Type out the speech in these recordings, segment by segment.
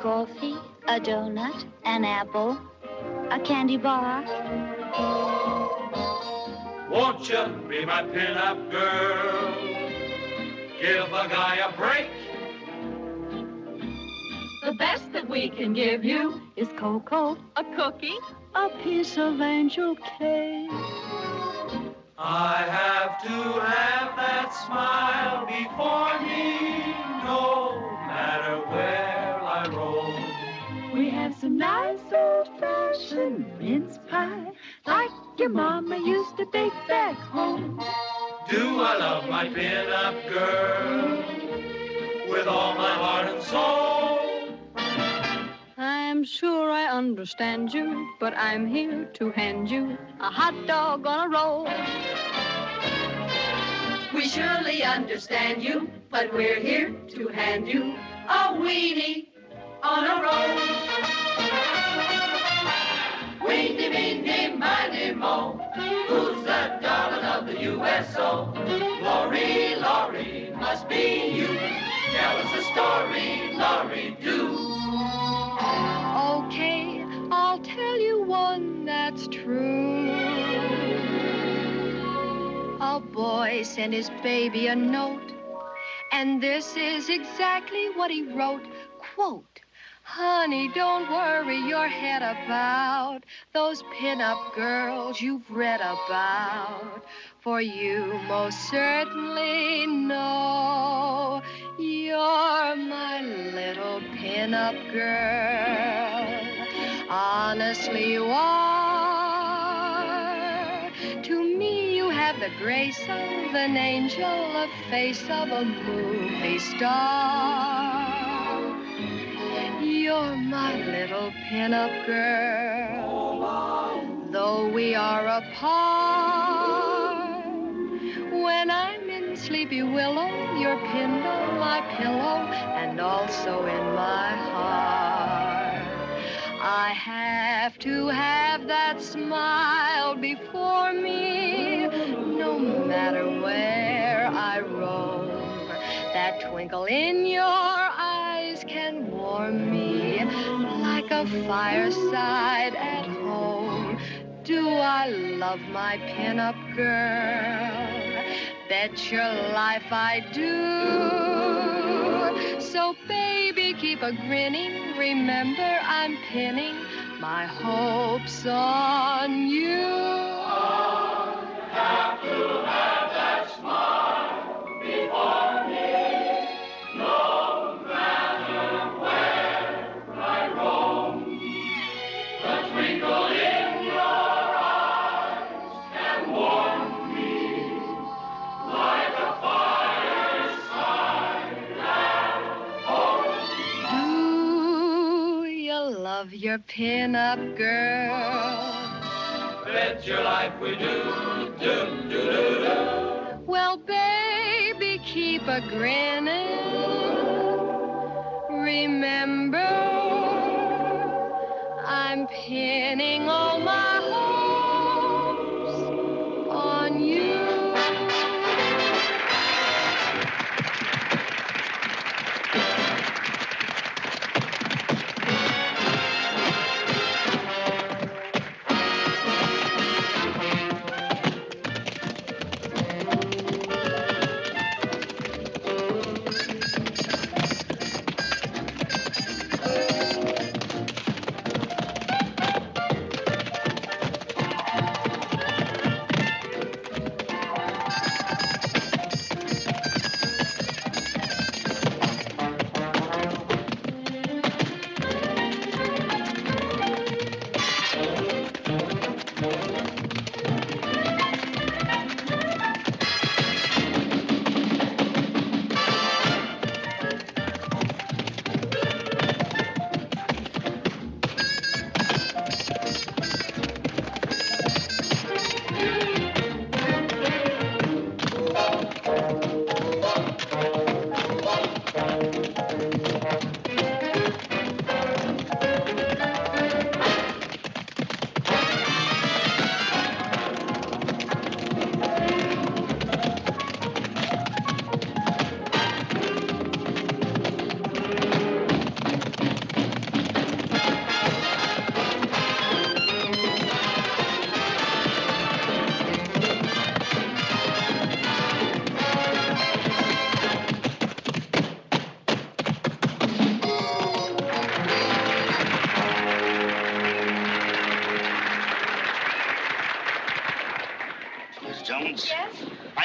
coffee, a donut, an apple, a candy bar? Won't you be my pin-up girl? Give a guy a break. The best that we can give you Is cocoa a cookie. a piece of angel cake? I have to have that smile before me, no some nice old-fashioned mince pie, like your mama used to bake back home. Do I love my pin-up girl with all my heart and soul? I'm sure I understand you, but I'm here to hand you a hot dog on a roll. We surely understand you, but we're here to hand you a weenie on a roll. Weenie, meenie, miny, mo. Who's the darling of the USO? Laurie, Laurie, must be you. Tell us a story, Laurie, do. Okay, I'll tell you one that's true. A boy sent his baby a note, and this is exactly what he wrote. Quote, Honey, don't worry your head about those pin-up girls you've read about. For you most certainly know you're my little pin-up girl. Honestly, you are. To me, you have the grace of an angel, a face of a movie star. You're my little pin-up girl. Though we are apart, when I'm in Sleepy Willow, you're pinned on my pillow and also in my heart. I have to have that smile before me, no matter where I roam. That twinkle in your eyes a fireside at home. Do I love my pin-up girl? Bet your life I do. So baby, keep a grinning. Remember, I'm pinning my hopes on you. Have to have your pin-up girl? Bet your life we do, do, do, do, do. Well, baby, keep a grinning. Remember, I'm pinning all my hopes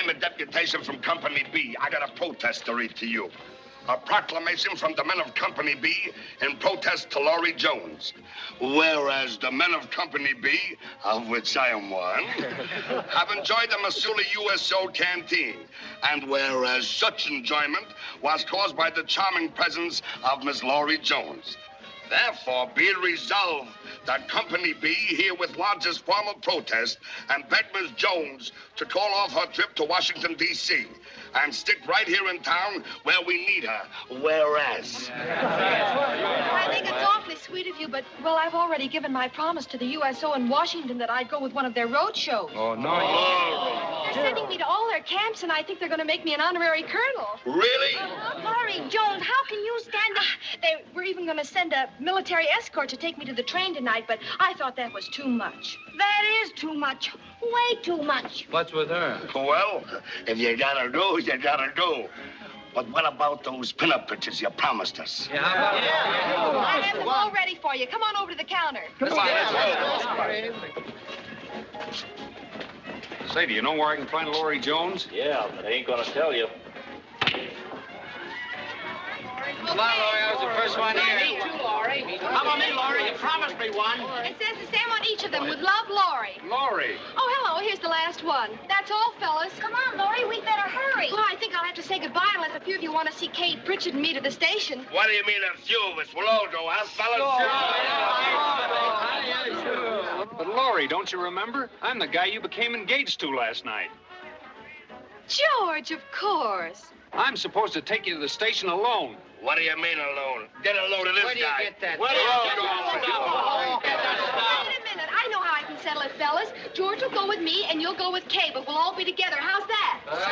I'm a deputation from Company B. I got a protest to read to you. A proclamation from the men of Company B in protest to Laurie Jones. Whereas the men of Company B, of which I am one, have enjoyed the Missoula USO canteen. And whereas such enjoyment was caused by the charming presence of Miss Laurie Jones. Therefore, be it resolved that Company B here with lodges formal protest and beg Miss Jones to call off her trip to Washington, D.C. and stick right here in town where we need her. Whereas. I think it's awfully sweet of you, but, well, I've already given my promise to the USO in Washington that I'd go with one of their road shows. Oh, no. Oh. They're sending me to all their camps, and I think they're going to make me an honorary colonel. Really? Uh, uh, Laurie Jones, how can you stand up? They were even going to send a military escort to take me to the train tonight, but I thought that was too much. That is too much. Way too much. What's with her? Well, if you gotta do, you gotta do. But what about those pinup pictures you promised us? Yeah, how about I have them all ready for you. Come on over to the counter. Come on, let's go. Say, do you know where I can find Laurie Jones? Yeah, but I ain't gonna tell you. Come on, Laurie. I was the first one here. Me too, Laurie. How about me, Laurie? You promised me one. It says the same on each of them with love, Laurie. Laurie. Oh, hello. Here's the last one. That's all, fellas. Come on, Laurie, We'd better hurry. Well, I think I'll have to say goodbye unless a few of you want to see Kay Pritchard and me to the station. What do you mean a few of us? We'll all go, huh, fellas? But Laurie, don't you remember? I'm the guy you became engaged to last night. George, of course. I'm supposed to take you to the station alone. What do you mean alone? Get a load of this Where do you guy. get that? Where do you get that? Wait a minute. I know how I can settle it, fellas. George will go with me, and you'll go with Kay, but we'll all be together. How's that? Well, uh,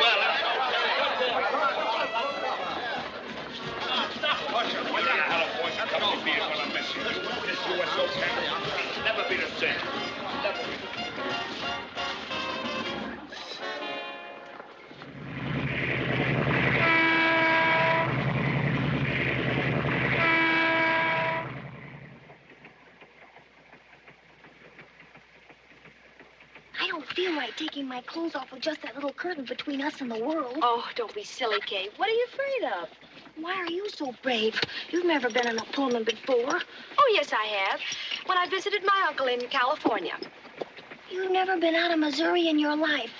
What the hell, boys? Come on, be it when I miss you. This USO camp never be the same. Never be. I don't feel right taking my clothes off with just that little curtain between us and the world. Oh, don't be silly, Kay. What are you afraid of? Why are you so brave? You've never been in a Pullman before. Oh, yes, I have. When I visited my uncle in California. You've never been out of Missouri in your life.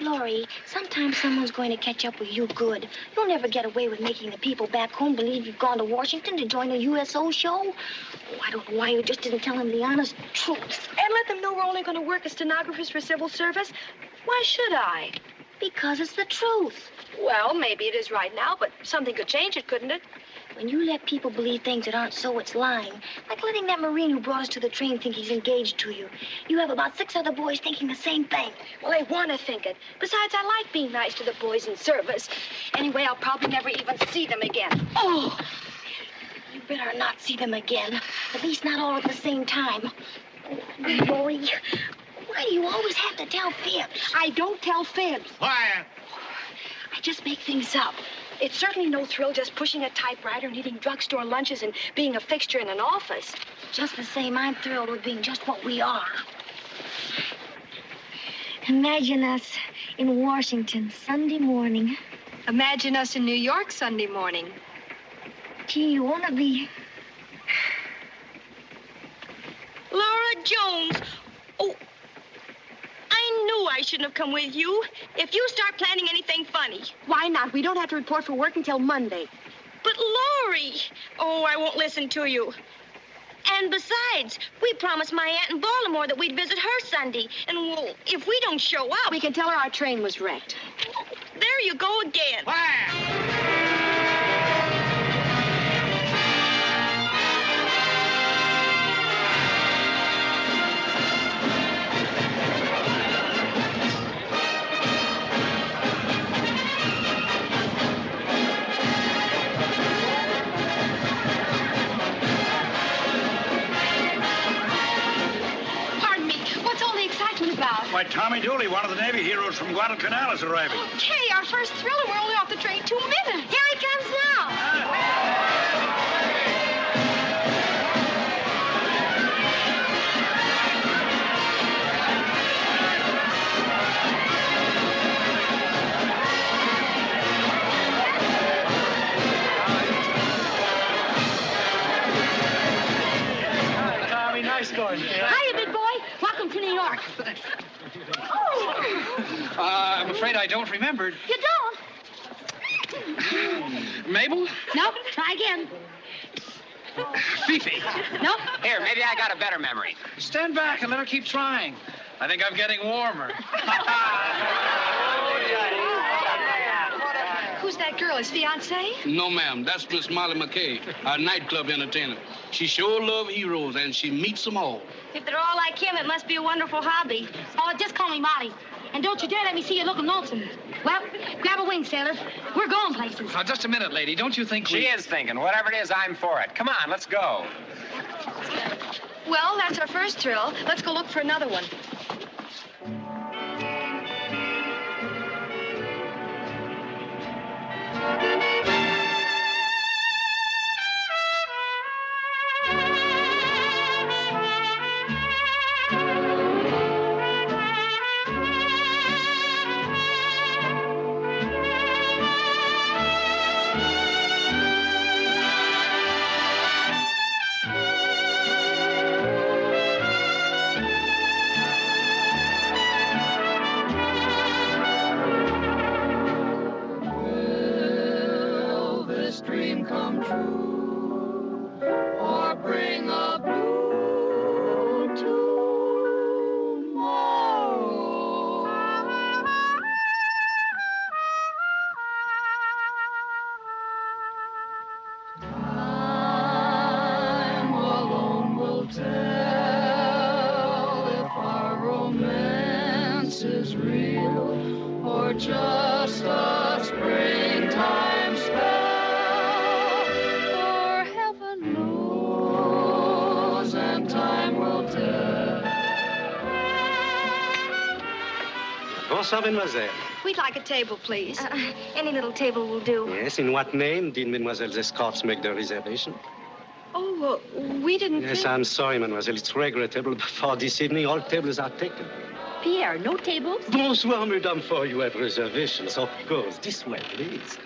Laurie, sometimes someone's going to catch up with you good. You'll never get away with making the people back home believe you've gone to Washington to join a USO show. Oh, I don't know why you just didn't tell them the honest truth. And let them know we're only going to work as stenographers for civil service. Why should I? Because it's the truth. Well, maybe it is right now, but something could change it, couldn't it? When you let people believe things that aren't so, it's lying. Like letting that Marine who brought us to the train think he's engaged to you. You have about six other boys thinking the same thing. Well, they want to think it. Besides, I like being nice to the boys in service. Anyway, I'll probably never even see them again. Oh! You better not see them again. At least not all at the same time. Oh, why do you always have to tell fibs? I don't tell fibs. Quiet. I just make things up. It's certainly no thrill just pushing a typewriter and eating drugstore lunches and being a fixture in an office. Just the same, I'm thrilled with being just what we are. Imagine us in Washington Sunday morning. Imagine us in New York Sunday morning. Gee, you want to be. Laura Jones. Oh, I knew I shouldn't have come with you. If you start planning anything funny. Why not? We don't have to report for work until Monday. But Laurie. Oh, I won't listen to you. And besides, we promised my aunt in Baltimore that we'd visit her Sunday. And well, if we don't show up, We can tell her our train was wrecked. there you go again. Pardon about? Why, Tommy Dooley, one of the Navy heroes from Guadalcanal, is arriving. Kay, our first thriller. We're only off the train two minutes. Here he comes now. Ah. New York? Uh, I'm afraid I don't remember. You don't? Mabel? Nope. Try again. Fifi. Nope. Here, maybe I got a better memory. Stand back and let her keep trying. I think I'm getting warmer. Who's that girl? His fiancée? No, ma'am. That's Miss Molly McKay, our nightclub entertainer. She sure loves heroes, and she meets them all. If they're all like him, it must be a wonderful hobby. Oh, just call me Molly. And don't you dare let me see you looking lonesome. Well, grab a wing, sailor. We're going places. Now, just a minute, lady. Don't you think She we... is thinking. Whatever it is, I'm for it. Come on, let's go. Well, that's our first thrill. Let's go look for another one. Will Bonsoir, mademoiselle. We'd like a table, please. Uh, any little table will do. Yes, in what name did mademoiselle's escorts make the reservation? Oh, uh, we didn't Yes, think... I'm sorry, mademoiselle. It's regrettable, but for this evening, all tables are taken. Pierre, no tables? Bonsoir, madame, for you have reservations, of course. This way, please.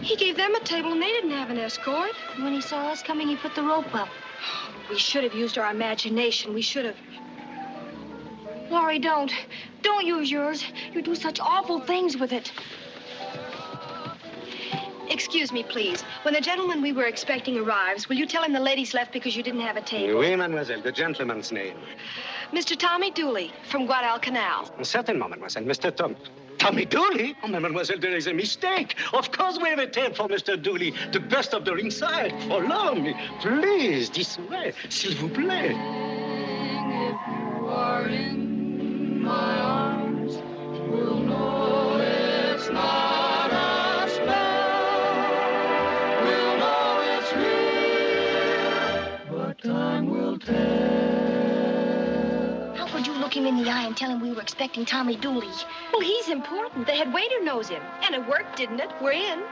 He gave them a table and they didn't have an escort. When he saw us coming, he put the rope up. We should have used our imagination. We should have. Laurie, don't. Don't use yours. You do such awful things with it. Excuse me, please. When the gentleman we were expecting arrives, will you tell him the ladies left because you didn't have a table? Oui, mademoiselle, the gentleman's name. Mr. Tommy Dooley from Guadalcanal. Certainement, mademoiselle. Mr. Tom. Tommy Dooley? Oh, mademoiselle, there is a mistake. Of course we have a table for Mr. Dooley. The best of the ringside. Follow me. Please, this way. S'il vous plaît. Him in the eye and tell him we were expecting Tommy Dooley? Well, he's important. The head waiter knows him. And it worked, didn't it? We're in.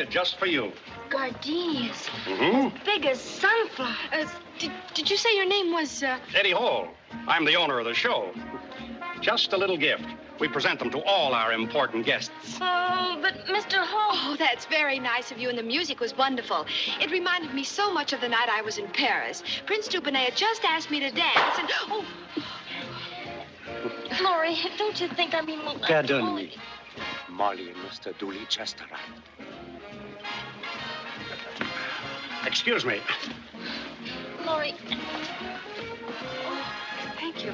Boys it just for you. Gardenias. Mm-hmm. Big as sunflowers. Uh, did, did you say your name was, uh... Eddie Hall. I'm the owner of the show. Just a little gift We present them to all our important guests. Oh, but Mr. Hall. Oh, that's very nice of you, and the music was wonderful. It reminded me so much of the night I was in Paris. Prince Dupinay had just asked me to dance, and oh, Laurie, don't you think I mean... Pardon me. Molly and Mr. Dooley just arrived. Excuse me. Laurie. thank you.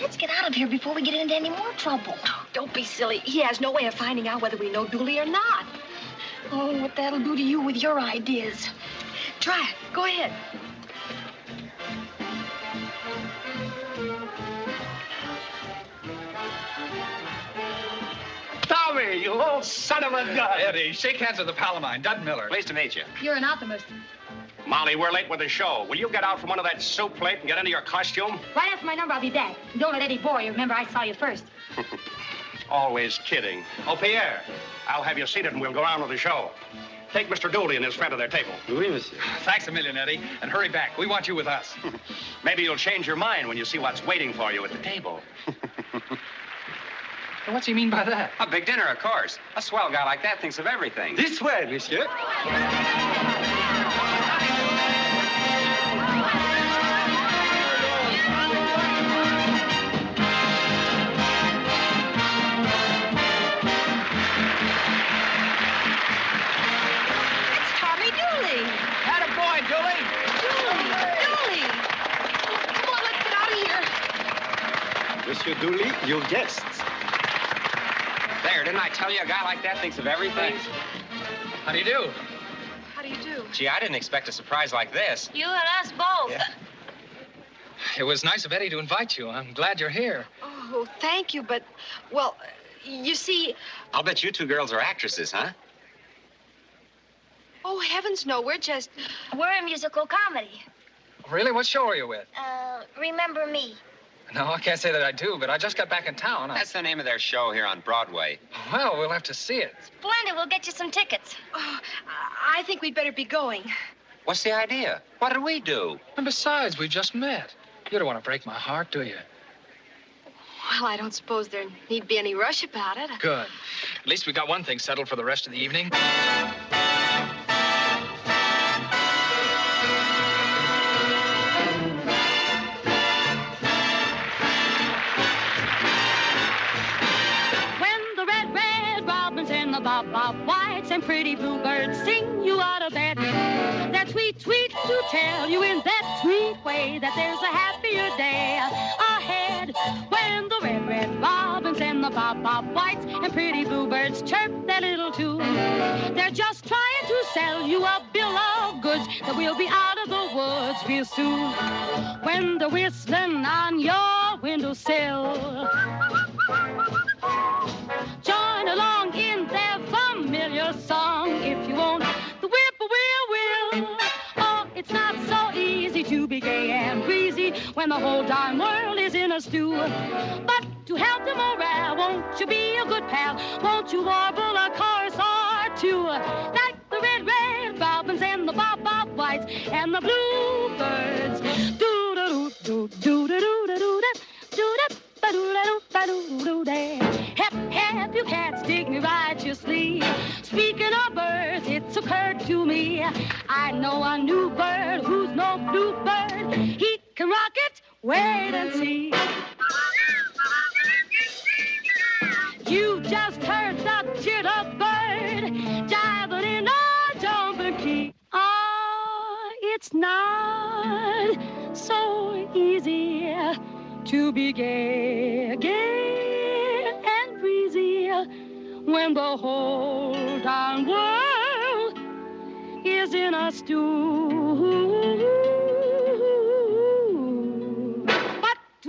Let's get out of here before we get into any more trouble. Don't be silly. He has no way of finding out whether we know Dooley or not. Oh, what that'll do to you with your ideas. Try it. Go ahead. Tommy, you old son of a gun. Eddie, shake hands with the pal of mine, Dud Miller. Pleased to meet you. You're an optimist. Molly, we're late with the show. Will you get out from under that soup plate and get into your costume? Right after my number, I'll be back. Don't let Eddie bore you. Remember, I saw you first. Always kidding. Oh, Pierre, I'll have you seated and we'll go on with the show. Take Mr. Dooley and his friend to their table. Oui, monsieur. Thanks a million, Eddie. And hurry back. We want you with us. Maybe you'll change your mind when you see what's waiting for you at the table. What's he mean by that? A big dinner, of course. A swell guy like that thinks of everything. This way, monsieur. Monsieur Dooley, your guests. There, didn't I tell you a guy like that thinks of everything? How do you do? How do you do? Gee, I didn't expect a surprise like this. You and us both. Yeah. It was nice of Eddie to invite you. I'm glad you're here. Oh, thank you, but, well, you see, I'll bet you two girls are actresses, huh? oh, heavens, no, we're just. We're a musical comedy. Really? What show are you with? Uh, remember me. No, I can't say that I do, but I just got back in town. I... That's the name of their show here on Broadway. Well, we'll have to see it. Splendid. We'll get you some tickets. Oh, I think we'd better be going. What's the idea? What did we do? And besides, we just met. You don't want to break my heart, do you? Well, I don't suppose there need be any rush about it. Good. At least we got one thing settled for the rest of the evening. Pretty bluebirds sing you out of bed, that sweet tweet, to tell you in that sweet way that there's a happier day ahead. When the red, red robins and the bob, bob whites and pretty bluebirds chirp their little tune, they're just trying to sell you a bill of goods that we'll be out of the woods real soon. When they're whistling on your windowsill. Join along darn world is in a stew. But to help the morale, won't you be a good pal? Won't you warble a chorus or two? Like the red, red robins and the bob, bob whites and the bluebirds. Do do do do do da do da do da ba do da do ba do do da. Hep, hep, you cats dig me righteously. Speaking of birds, it's occurred to me. I know a new bird who's no bluebird. He can rock it. Wait and see. You just heard the jitterbird jiving in a jumping key. Ah, it's not so easy to be gay, gay and breezy when the whole darn world is in a stew.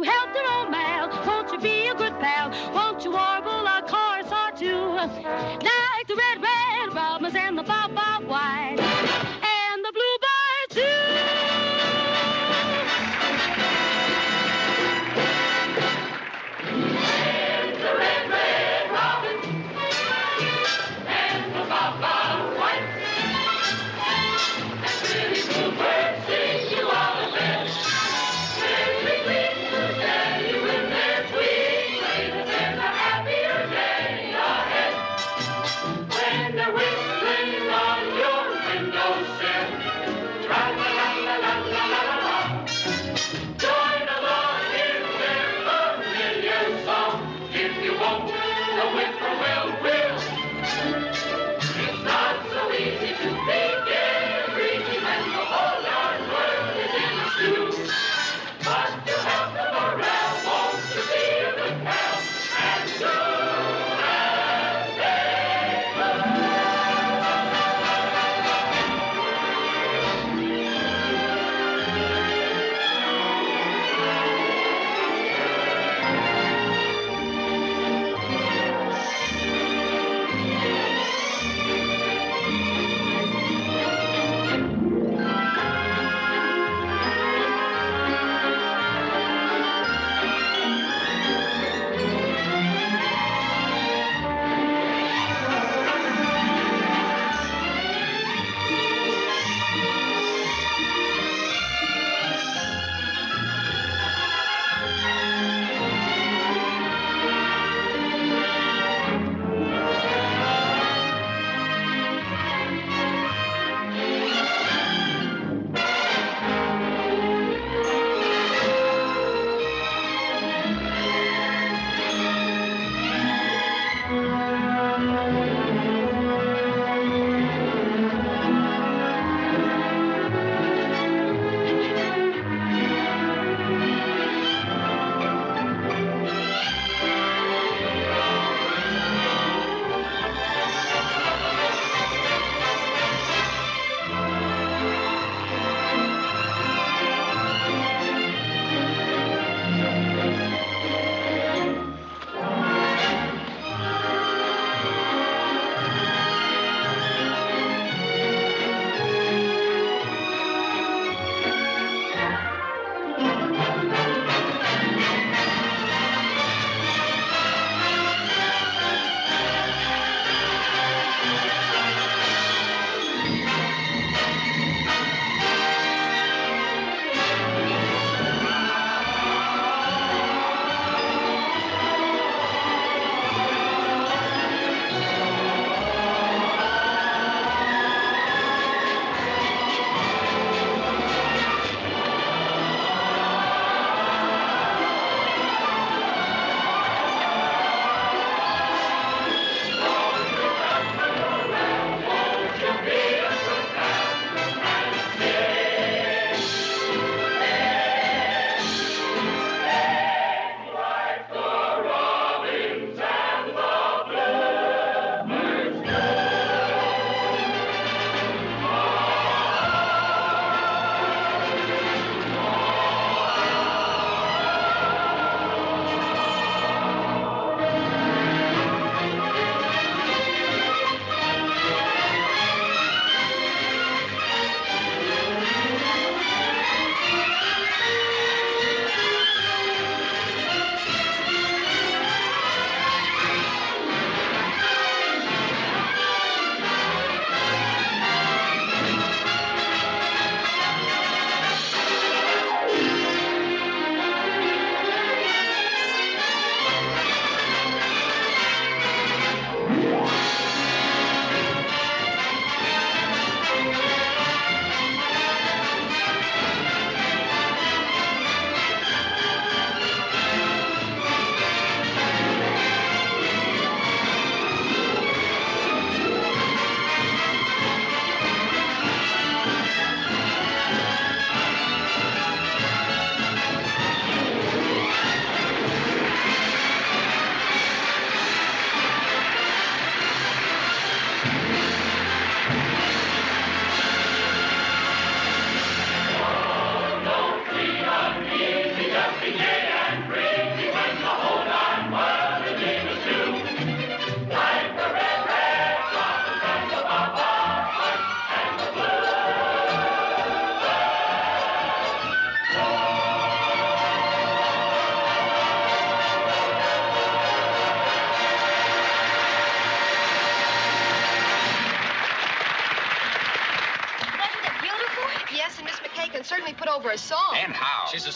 To help the old man, won't you be a good pal? Won't you warble a chorus or two? Like the red, red robins and the bob, bob white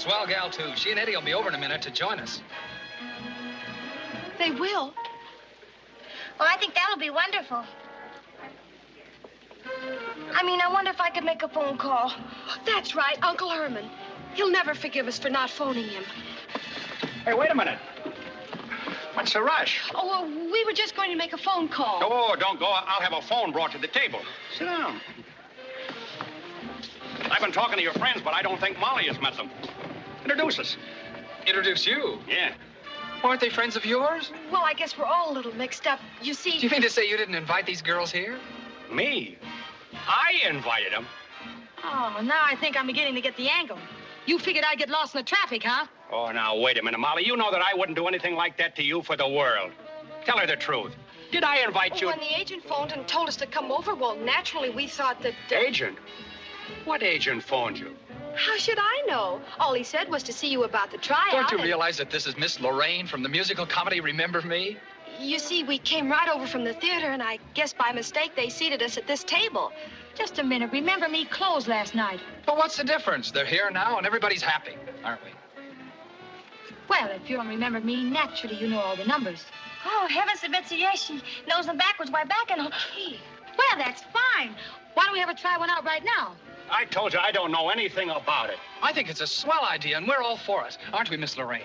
swell gal, too. She and Eddie will be over in a minute to join us. They will. Well, I think that'll be wonderful. I mean, I wonder if I could make a phone call. That's right, Uncle Herman. He'll never forgive us for not phoning him. Hey, wait a minute. What's the rush? Oh, well, we were just going to make a phone call. Oh, don't go. I'll have a phone brought to the table. Sit down. I've been talking to your friends, but I don't think Molly has met them. Introduce us. Introduce you? Yeah. Aren't they friends of yours? Well, I guess we're all a little mixed up. You see. Do you mean to say you didn't invite these girls here? Me? I invited them. Oh, now I think I'm beginning to get the angle. You figured I'd get lost in the traffic, huh? Oh, now, wait a minute, Molly. You know that I wouldn't do anything like that to you for the world. Tell her the truth. Did I invite you? When the agent phoned and told us to come over, well, naturally we thought that. uh, Agent? What agent phoned you? How should I know? All he said was to see you about the tryout. Don't you and- realize that this is Miss Lorraine from the musical comedy Remember Me? You see, we came right over from the theater, and I guess by mistake they seated us at this table. Just a minute. Remember me closed last night. But what's the difference? They're here now and everybody's happy, aren't we? Well, if you don't remember me, naturally you know all the numbers. Oh, heavens to Betsy, yes, she knows them backwards. Why, back in key. Well, that's fine. Why don't we have a try one out right now? I told you I don't know anything about it. I think it's a swell idea, and we're all for it, aren't we, Miss Lorraine?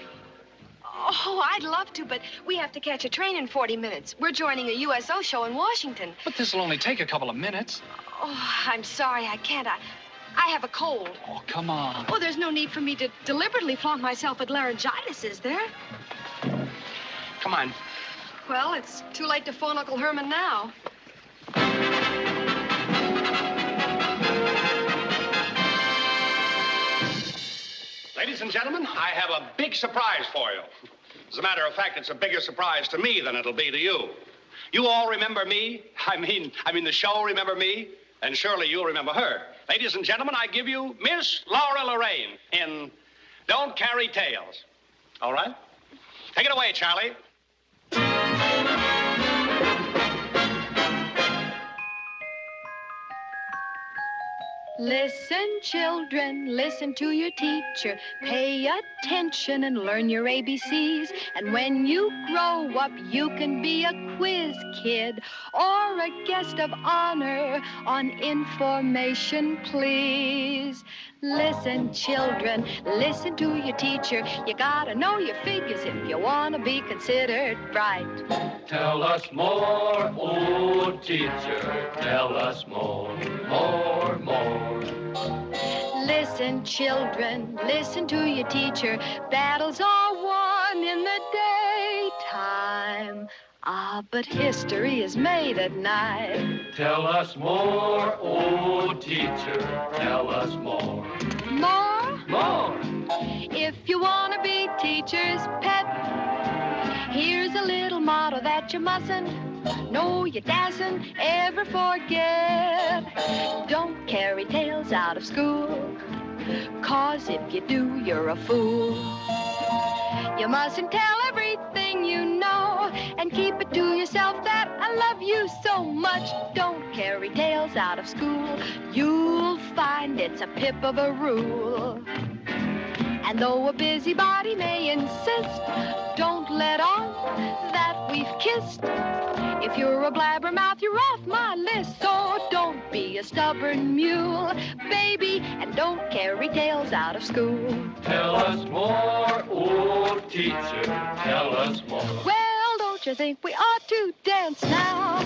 Oh, I'd love to, but we have to catch a train in 40 minutes. We're joining a USO show in Washington. But this'll only take a couple of minutes. Oh, I'm sorry, I can't. I, I have a cold. Oh, come on. Oh, there's no need for me to deliberately flaunt myself with laryngitis, is there? Come on. Well, it's too late to phone Uncle Herman now. Ladies and gentlemen, I have a big surprise for you. As a matter of fact, it's a bigger surprise to me than it'll be to you. You all remember me? I mean, I mean the show Remember Me? And surely you'll remember her. Ladies and gentlemen, I give you Miss Laura Lorraine in Don't Carry Tales. All right? Take it away, Charlie. Listen, children, listen to your teacher. Pay attention and learn your ABCs. And when you grow up, you can be a quiz kid or a guest of honor on information, please. Listen, children, listen to your teacher. You gotta know your figures if you wanna be considered bright. Tell us more, oh teacher. Tell us more, more, more. Listen, children, listen to your teacher. Battles are won in the daytime. Ah, but history is made at night. Tell us more, oh teacher. Tell us more, More? more. If you want to be teacher's pet, here's a little motto that you mustn't, no, you dasn't ever forget. Don't carry tales out of school, cause if you do, you're a fool. You mustn't tell everything you know and keep it to yourself that I love you so much. Don't carry tales out of school. You'll find it's a pip of a rule. And though a busybody may insist, don't let on that we've kissed. If you're a blabbermouth, you're off my list. So don't be a stubborn mule, baby, and don't carry tales out of school. Tell us more, old teacher. Tell us more. Well, don't you think we ought to dance now?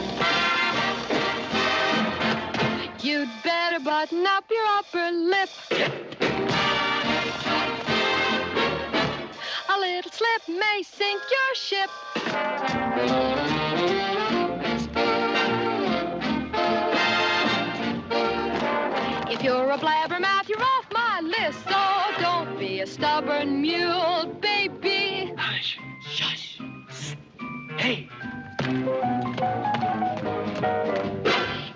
You'd better button up your upper lip. A little slip may sink your ship. You're a blabbermouth, you're off my list. So don't be a stubborn mule, baby. Hush, shush. Hey,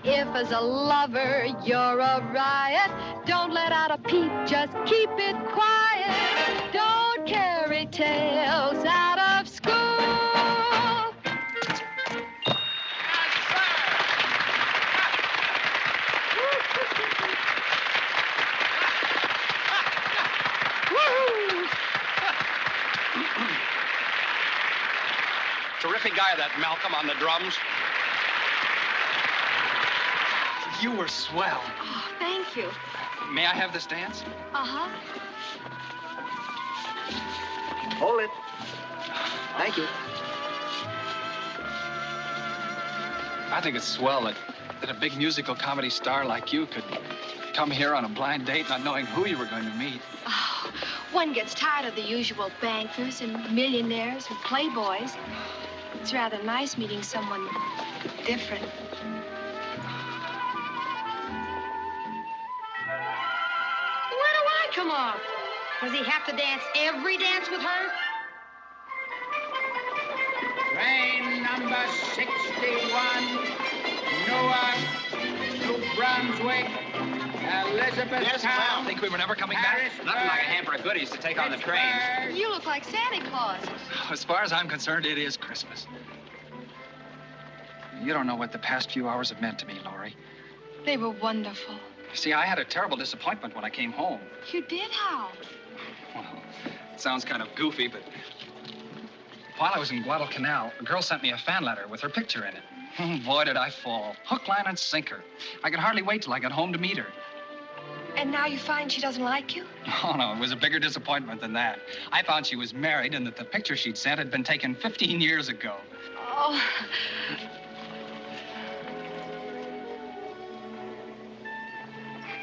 If as a lover you're a riot, don't let out a peep, just keep it quiet. Don't carry tales out of school. Terrific guy, that Malcolm on the drums. You were swell. Oh, thank you. May I have this dance? Uh-huh. Hold it. Thank you. I think it's swell that, that a big musical comedy star like you could come here on a blind date not knowing who you were going to meet. Oh, one gets tired of the usual bankers and millionaires and playboys. It's rather nice meeting someone different. Where do I come off? Does he have to dance every dance with her? Train number 61, Newark, New Brunswick, Elizabethtown. Think we were never coming back? Nothing like a hamper of goodies to take on the train. You look like Santa Claus. As far as I'm concerned, it is Christmas. You don't know what the past few hours have meant to me, Laurie. They were wonderful. See, I had a terrible disappointment when I came home. You did how? Well, it sounds kind of goofy, but while I was in Guadalcanal, a girl sent me a fan letter with her picture in it. Boy, did I fall. Hook, line, and sinker. I could hardly wait till I got home to meet her. And now you find she doesn't like you? Oh, no, it was a bigger disappointment than that. I found she was married and that the picture she'd sent had been taken 15 years ago. Oh.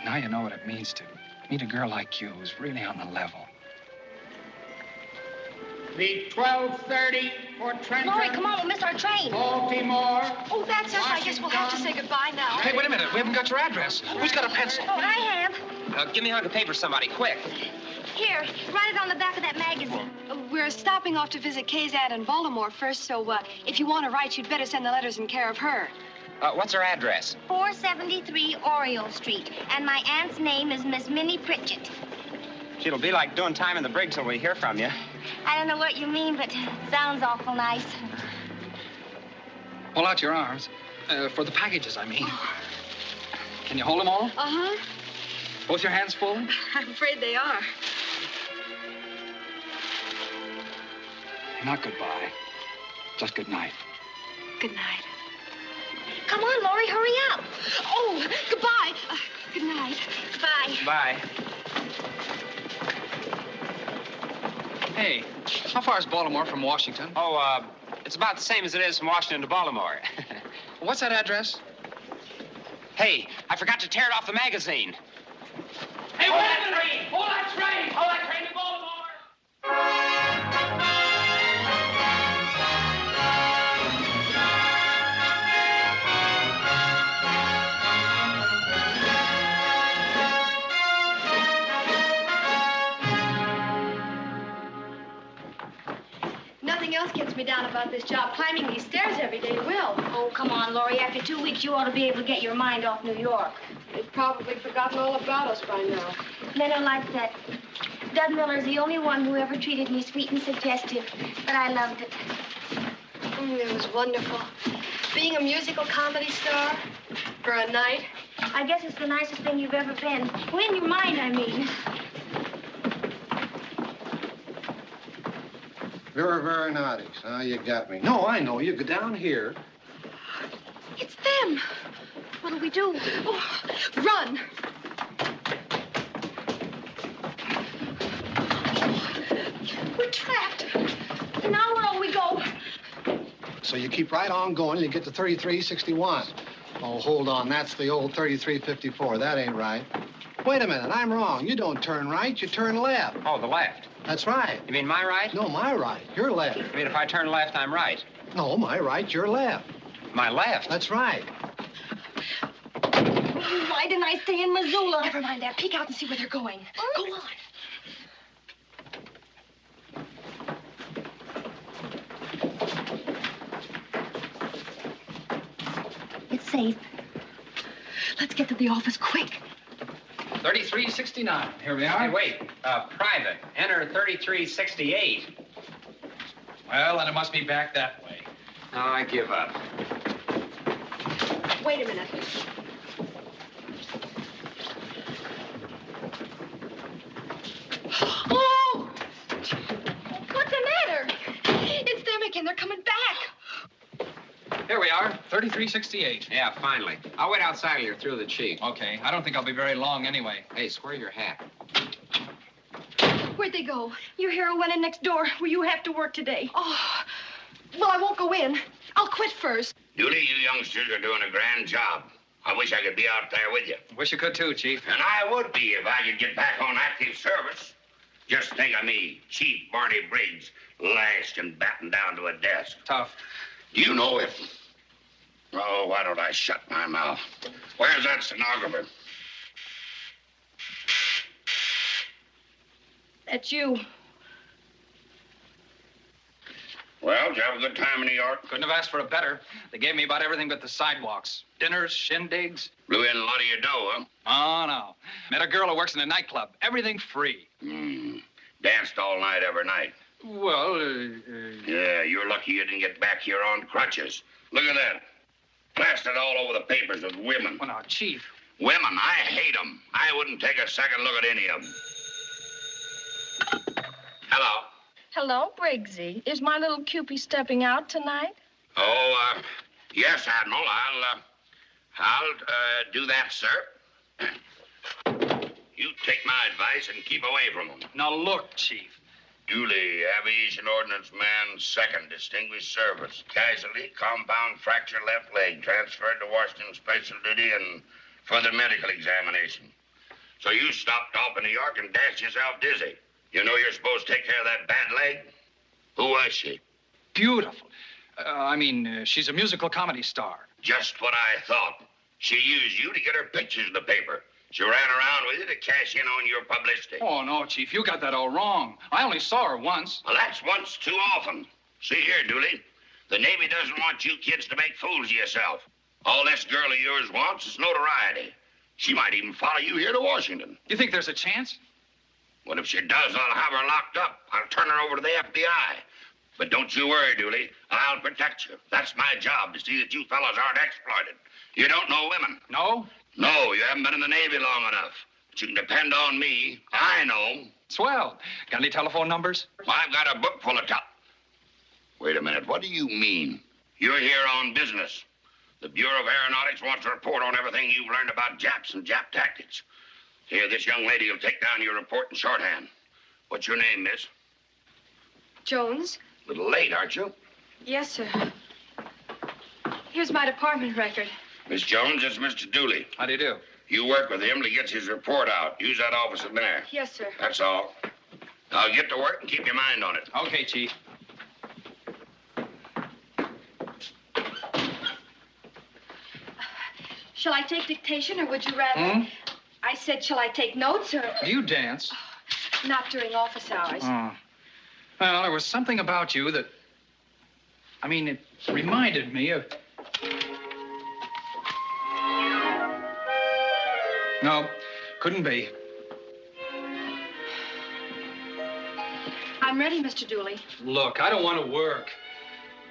Now you know what it means to meet a girl like you who's really on the level. The 1230 for Trenton. Laurie, come on, we'll miss our train. Baltimore. Oh, that's us. I guess we'll have to say goodbye now. Hey, wait a minute. We haven't got your address. Who's got a pencil? Oh, I have. Uh, give me a hunk of paper, somebody, quick. Here, write it on the back of that magazine. Uh, We're stopping off to visit Kay's aunt in Baltimore first, so uh, if you want to write, you'd better send the letters in care of her. Uh, what's her address? 473 Oriole Street. And my aunt's name is Miss Minnie Pritchett. It'll be like doing time in the brig till we hear from you. I don't know what you mean, but it sounds awful nice. Pull out your arms. Uh, for the packages, I mean. Can you hold them all? Uh-huh. Both your hands full? I'm afraid they are. Not goodbye. Just good night. Good night. Come on, Laurie, hurry up. Oh, goodbye. Uh, good night. Bye. Bye. Hey, how far is Baltimore from Washington? Oh, uh, it's about the same as it is from Washington to Baltimore. What's that address? hey, I forgot to tear it off the magazine. Hey, hold that train! Oh, hold that train! Hold oh, that train to Baltimore! Me down about this job. Climbing these stairs every day will. Oh, come on, Laurie. After two weeks, you ought to be able to get your mind off New York. They've probably forgotten all about us by now. Men are like that. Doug Miller's the only one who ever treated me sweet and suggestive, but I loved it. Mm, it was wonderful. Being a musical comedy star for a night. I guess it's the nicest thing you've ever been. Well, in your mind, I mean. Very, very naughty. Now you got me. No, I know. You go down here. It's them. What'll we do? Oh, run. We're trapped. Now where'll we go? So you keep right on going, and you get to 3361. Oh, hold on. That's the old 3354. That ain't right. Wait a minute. I'm wrong. You don't turn right. You turn left. Oh, the left. That's right. You mean my right? No, my right. Your left. You mean if I turn left, I'm right? No, my right. Your left. My left? That's right. Why didn't I stay in Missoula? Never mind that. Peek out and see where they're going. Go on. It's safe. Let's get to the office quick. 3369. Here we are. Hey, wait. Uh, private. Enter 3368. Well, then it must be back that way. Oh, I give up. Wait a minute. Oh! What's the matter? It's them again. They're coming back. 3368. Yeah, finally. I'll wait outside till you're through the chief. Okay, I don't think I'll be very long anyway. Hey, square your hat. Where'd they go? Your hero went in next door where you have to work today. Oh, well, I won't go in. I'll quit first. Dooley, you youngsters are doing a grand job. I wish I could be out there with you. Wish you could too, Chief. And I would be if I could get back on active service. Just think of me, Chief Barney Briggs, lashed and battened down to a desk. Tough. Do you know if... Oh, why don't I shut my mouth? Where's that stenographer? That's you. Well, did you have a good time in New York? Couldn't have asked for a better. They gave me about everything but the sidewalks. Dinners, shindigs. Blew in a lot of your dough, huh? Oh, no. Met a girl who works in a nightclub. Everything free. Hmm. Danced all night every night. Well, uh, uh, Yeah, you're lucky you didn't get back here on crutches. Look at that. Plastered all over the papers with women. Well, now, Chief. Women, I hate them. I wouldn't take a second look at any of them. Hello. Hello, Briggsy. Is my little Cupie stepping out tonight? Oh, uh, yes, Admiral. I'll, uh, I'll, uh, do that, sir. You take my advice and keep away from them. Now, look, Chief. Dooley, aviation ordnance man, second, distinguished service. Casualty, compound fracture left leg, transferred to Washington special duty and further medical examination. So you stopped off in New York and dashed yourself dizzy. You know you're supposed to take care of that bad leg? Who was she? Beautiful. Uh, I mean, uh, she's a musical comedy star. Just what I thought. She used you to get her pictures in the paper. She ran around with you to cash in on your publicity. Oh, no, Chief. You got that all wrong. I only saw her once. Well, that's once too often. See here, Dooley. The Navy doesn't want you kids to make fools of yourself. All this girl of yours wants is notoriety. She might even follow you here to Washington. You think there's a chance? Well, if she does? I'll have her locked up. I'll turn her over to the FBI. But don't you worry, Dooley. I'll protect you. That's my job to see that you fellows aren't exploited. You don't know women. No? No, you haven't been in the Navy long enough. But you can depend on me. I know. Swell. Got any telephone numbers? I've got a book full of top. Wait a minute. What do you mean? You're here on business. The Bureau of Aeronautics wants a report on everything you've learned about Japs and Jap tactics. Here, this young lady will take down your report in shorthand. What's your name, miss? Jones? A little late, aren't you? Yes, sir. Here's my department record. Miss Jones, it's Mr. Dooley. How do you do? You work with him to get his report out. Use that office in there. Yes, sir. That's all. Now get to work and keep your mind on it. Okay, Chief. Shall I take dictation, or would you rather? Hmm? I said, shall I take notes, or Do you dance? not during office hours? Oh. Well, there was something about you that. I mean, it reminded me of. No, couldn't be. I'm ready, Mr. Dooley. Look, I don't want to work.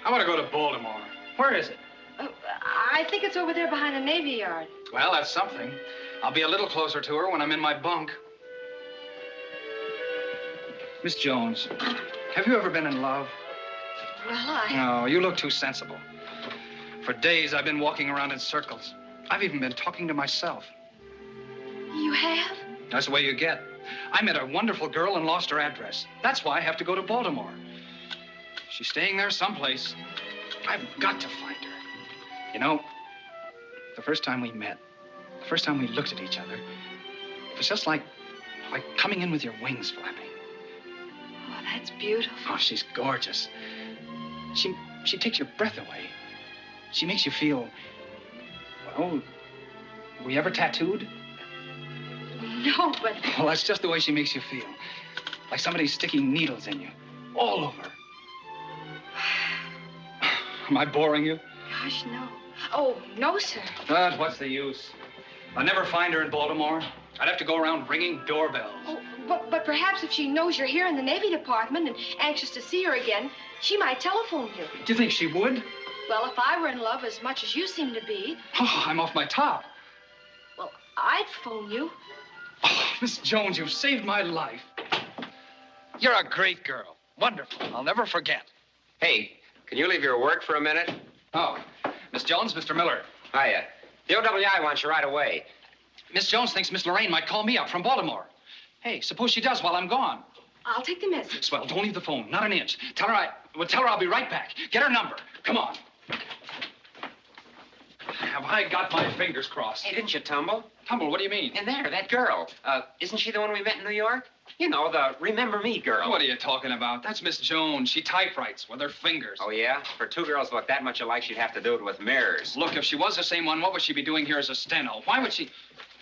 I want to go to Baltimore. Where is it? Uh, I think it's over there behind the Navy Yard. Well, that's something. I'll be a little closer to her when I'm in my bunk. Miss Jones, have you ever been in love? Well, I. No, you look too sensible. For days, I've been walking around in circles. I've even been talking to myself. That's the way you get. I met a wonderful girl and lost her address. That's why I have to go to Baltimore. She's staying there someplace. I've got to find her. You know, the first time we met, the first time we looked at each other, it was just like, like coming in with your wings flapping. Oh, that's beautiful. Oh, she's gorgeous. She, she takes your breath away. She makes you feel, well, were you ever tattooed? No, but Well, that's just the way she makes you feel. Like somebody's sticking needles in you, all over. Am I boring you? gosh, no. Oh, no, sir. But what's the use? I'll never find her in Baltimore. I'd have to go around ringing doorbells. Oh, but, but perhaps if she knows you're here in the Navy Department and anxious to see her again, she might telephone you. Do you think she would? Well, if I were in love as much as you seem to be, Oh, I'm off my top. well, I'd phone you. Oh, Miss Jones, you've saved my life. You're a great girl. Wonderful. I'll never forget. Hey, can you leave your work for a minute? Oh, Miss Jones, Mr. Miller. Hiya. The OWI wants you right away. Miss Jones thinks Miss Lorraine might call me up from Baltimore. Hey, suppose she does while I'm gone. I'll take the message. Swell, don't leave the phone. Not an inch. Tell her I. Well, tell her I'll be right back. Get her number. Come on. Have I got my fingers crossed? Hey, didn't you tumble? Tumble? What do you mean? And there, that girl. Uh, isn't she the one we met in New York? You know, the Remember Me girl. What are you talking about? That's Miss Jones. She typewrites with her fingers. Oh, yeah? For two girls who look that much alike, she'd have to do it with mirrors. Look, if she was the same one, what would she be doing here as a steno? Why would she...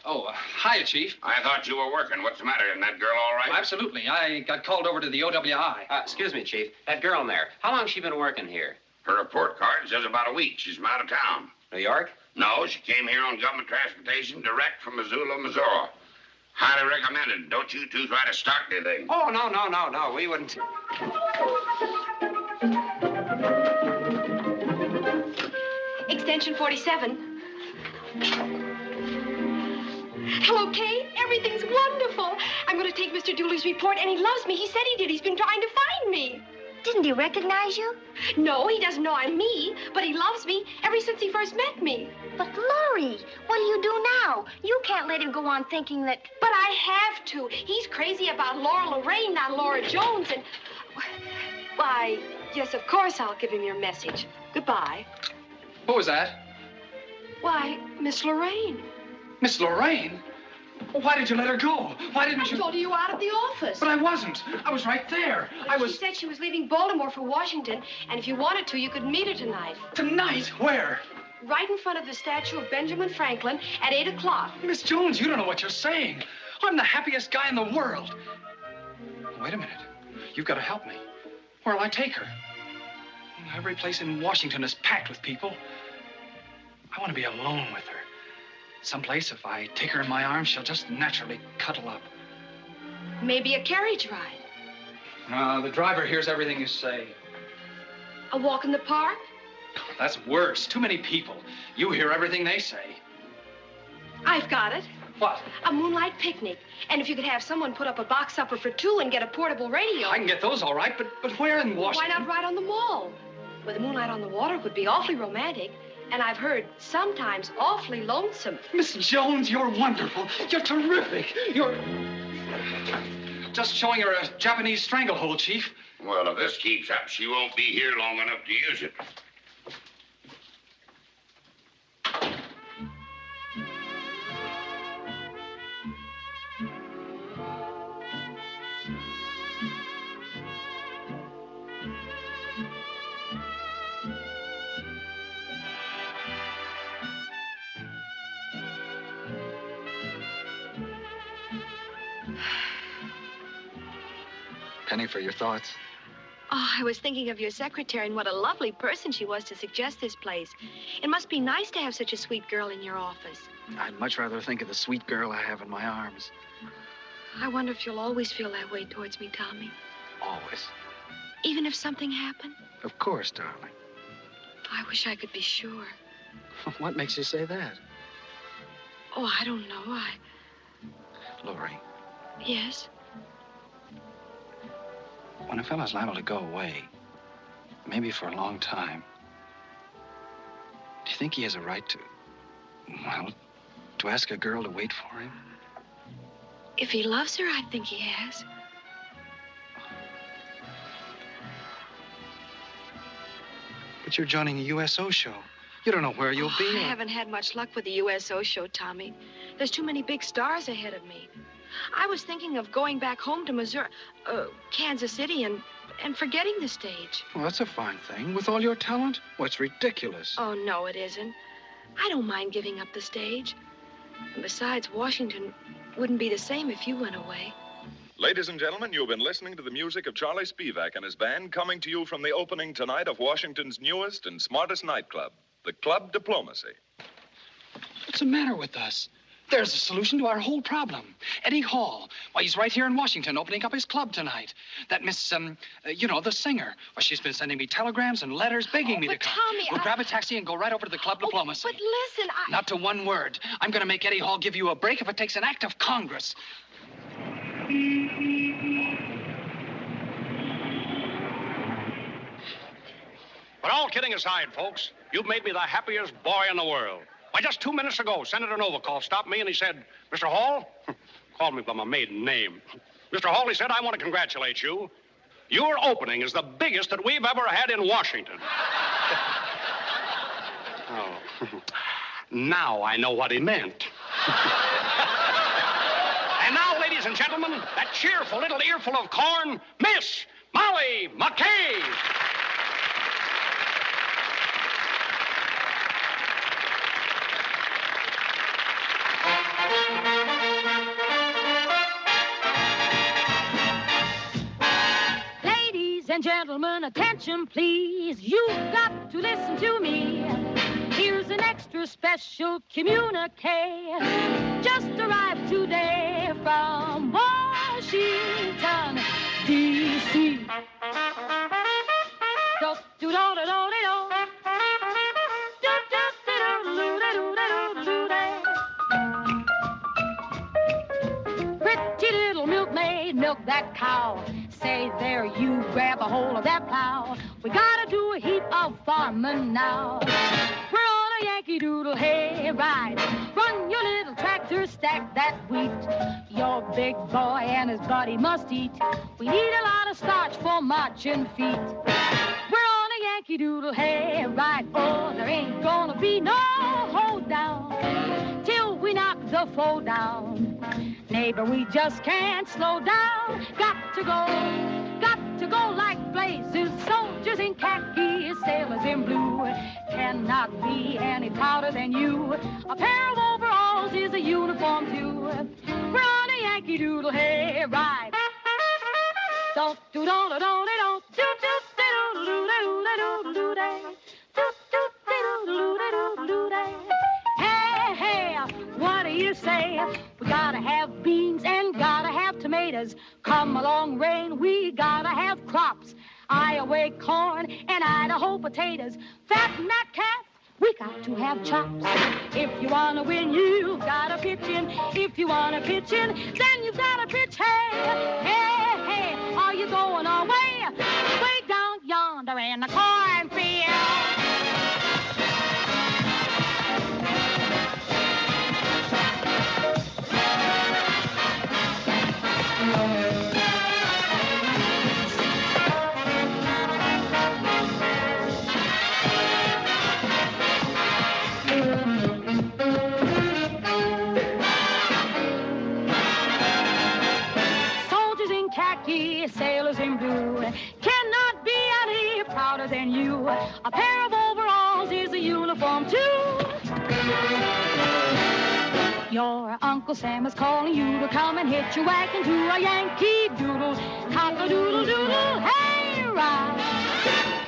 Oh, uh, hiya, Chief. I thought you were working. What's the matter? Isn't that girl all right? Absolutely. I got called over to the OWI. Uh, excuse me, Chief. That girl in there, how long's she been working here? Her report card says about a week. She's from out of town. New York? No, she came here on government transportation direct from Missoula, Missouri. Highly recommended. Don't you two try to start anything. Oh, no, no, no, no. We wouldn't. Extension 47. Hello, Kate. Everything's wonderful. I'm going to take Mr. Dooley's report, and he loves me. He said he did. He's been trying to find me. Didn't he recognize you? No, he doesn't know I'm me, but he loves me ever since he first met me. But, Laurie, what do you do now? You can't let him go on thinking that. But I have to. He's crazy about Laura Lorraine, not Laura Jones, and. Why, yes, of course I'll give him your message. Goodbye. What was that? Why, Miss Lorraine. Miss Lorraine? Why did you let her go? Why didn't I you... I told her you were out of the office. But I wasn't. I was right there. I was. She said she was leaving Baltimore for Washington, and if you wanted to, you could meet her tonight. Tonight? Where? Right in front of the statue of Benjamin Franklin at 8 o'clock. Miss Jones, you don't know what you're saying. I'm the happiest guy in the world. Wait a minute. You've got to help me. Where'll I take her? Every place in Washington is packed with people. I want to be alone with her. Someplace, if I take her in my arms, she'll just naturally cuddle up. Maybe a carriage ride. Uh, the driver hears everything you say. A walk in the park. That's worse. Too many people. You hear everything they say. I've got it. What? A moonlight picnic. And if you could have someone put up a box supper for two and get a portable radio. I can get those all right, but but where in Washington? Why not right on the mall? With the moonlight on the water it would be awfully romantic. And I've heard sometimes awfully lonesome. Miss Jones, you're wonderful. You're terrific. You're just showing her a Japanese stranglehold, Chief. Well, if this keeps up, she won't be here long enough to use it. Penny, for your thoughts. Oh, I was thinking of your secretary and what a lovely person she was to suggest this place. It must be nice to have such a sweet girl in your office. I'd much rather think of the sweet girl I have in my arms. I wonder if you'll always feel that way towards me, Tommy. Always. Even if something happened. Of course, darling. I wish I could be sure. What makes you say that? Oh, I don't know. I. Lori, Yes? When a fellow's liable to go away, maybe for a long time, do you think he has a right to, well, to ask a girl to wait for him? If he loves her, I think he has. But you're joining a USO show. You don't know where you'll Oh, be. I haven't had much luck with the USO show, Tommy. There's too many big stars ahead of me. I was thinking of going back home to Missouri, uh, Kansas City, and and forgetting the stage. Well, that's a fine thing. With all your talent? Well, ridiculous. Oh no, it isn't. I don't mind giving up the stage. And besides, Washington wouldn't be the same if you went away. Ladies and gentlemen, you've been listening to the music of Charlie Spivak and his band coming to you from the opening tonight of Washington's newest and smartest nightclub, the Club Diplomacy. What's the matter with us? There's a solution to our whole problem. Eddie Hall. Why, he's right here in Washington opening up his club tonight. That Miss, um, uh, you know, the singer. Well, she's been sending me telegrams and letters begging me to come. Tommy, we'll I- grab a taxi and go right over to the club diplomacy. But listen, I. Not to one word. I'm going to make Eddie Hall give you a break if it takes an act of Congress. But all kidding aside, folks, you've made me the happiest boy in the world. Why, just two minutes ago, Senator Novikov stopped me and he said, Mr. Hall, called me by my maiden name. Mr. Hall, he said, I want to congratulate you. Your opening is the biggest that we've ever had in Washington. oh. now I know what he meant. and now, ladies and gentlemen, that cheerful little earful of corn, Miss Molly McKay. And gentlemen, attention please. You've got to listen to me. Here's an extra special communique. Just arrived today from Washington, D.C. Pretty little milkmaid, milk that cow. Say there, you grab a hold of that plow. We gotta do a heap of farming now. We're on a Yankee Doodle hay ride. Run your little tractor, stack that wheat. Your big boy and his buddy must eat. We need a lot of starch for marching feet. We're on a Yankee Doodle hay ride. Oh, there ain't gonna be no hold down we knock the foe down. Neighbor, we just can't slow down. Got to go, got to go like blazes. Soldiers in khaki, sailors in blue. Cannot be any prouder than you. A pair of overalls is a uniform too. We're on a Yankee Doodle hay ride. Don't do don't do don't Come along, rain, we gotta have crops. Iowa corn and Idaho potatoes. Fatten that calf. We got to have chops. If you wanna win, you've gotta pitch in. If you wanna pitch in, then you've gotta pitch hey. Hey, hey, are you going away? Way down yonder in the cornfield. A pair of overalls is a uniform too. Your Uncle Sam is calling you to come and hitch your wagon to a Yankee Doodle, cock-a-doodle doodle, hey ride.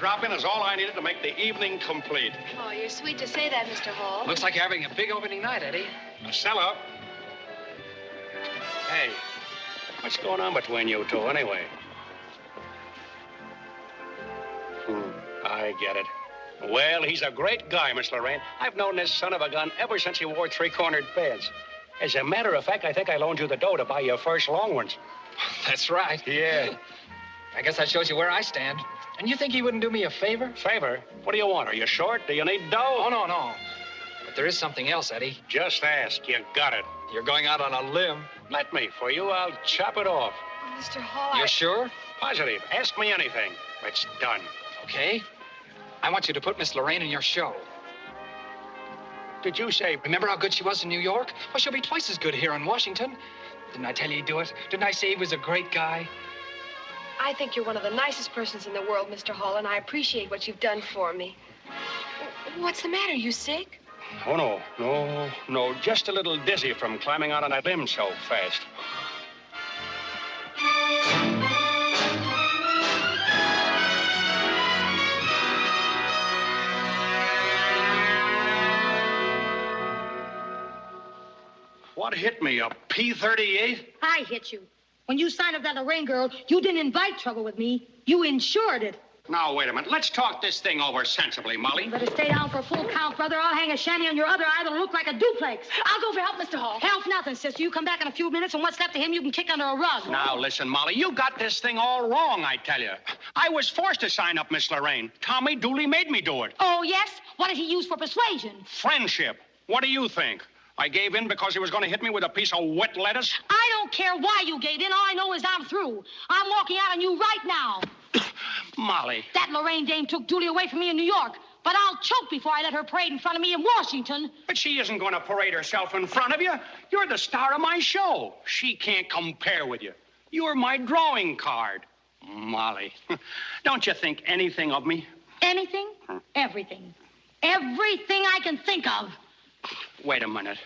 Folks drop in is all I needed to make the evening complete. Oh, you're sweet to say that, Mr. Hall. Looks like you're having a big opening night, Eddie. Stella. Hey, what's going on between you two anyway? Hmm, I get it. Well, he's a great guy, Miss Lorraine. I've known this son of a gun ever since he wore three-cornered pants. As a matter of fact, I think I loaned you the dough to buy your first long ones. That's right. Yeah. I guess that shows you where I stand. And you think he wouldn't do me a favor? Favor? What do you want? Are you short? Do you need dough? Oh, no, no. But there is something else, Eddie. Just ask. You got it. You're going out on a limb. Let me. For you, I'll chop it off. Mr. Hall, You're I- sure? Positive. Ask me anything. It's done. Okay. I want you to put Miss Lorraine in your show. Did you say? Remember how good she was in New York? Well, she'll be twice as good here in Washington. Didn't I tell you he'd do it? Didn't I say he was a great guy? I think you're one of the nicest persons in the world, Mr. Hall, and I appreciate what you've done for me. What's the matter? You sick? Oh, no. No, no. Just a little dizzy from climbing out on that limb so fast. What hit me? A P 38? I hit you. When you signed up that Lorraine girl, you didn't invite trouble with me. You insured it. Now, wait a minute. Let's talk this thing over sensibly, Molly. You better stay down for a full count, brother. I'll hang a shanty on your other eye that'll look like a duplex. I'll go for help, Mr. Hall. Help nothing, sister. You come back in a few minutes, and what's left of him you can kick under a rug. Now, listen, Molly, you got this thing all wrong, I tell you. I was forced to sign up Miss Lorraine. Tommy Dooley made me do it. Oh, yes? What did he use for persuasion? Friendship. What do you think? I gave in because he was going to hit me with a piece of wet lettuce? I don't care why you gave in. All I know is I'm through. I'm walking out on you right now. Molly. That Lorraine dame took Julie away from me in New York. But I'll choke before I let her parade in front of me in Washington. But she isn't going to parade herself in front of you. You're the star of my show. She can't compare with you. You're my drawing card. Molly, don't you think anything of me? Anything? Everything. Everything I can think of. Wait a minute.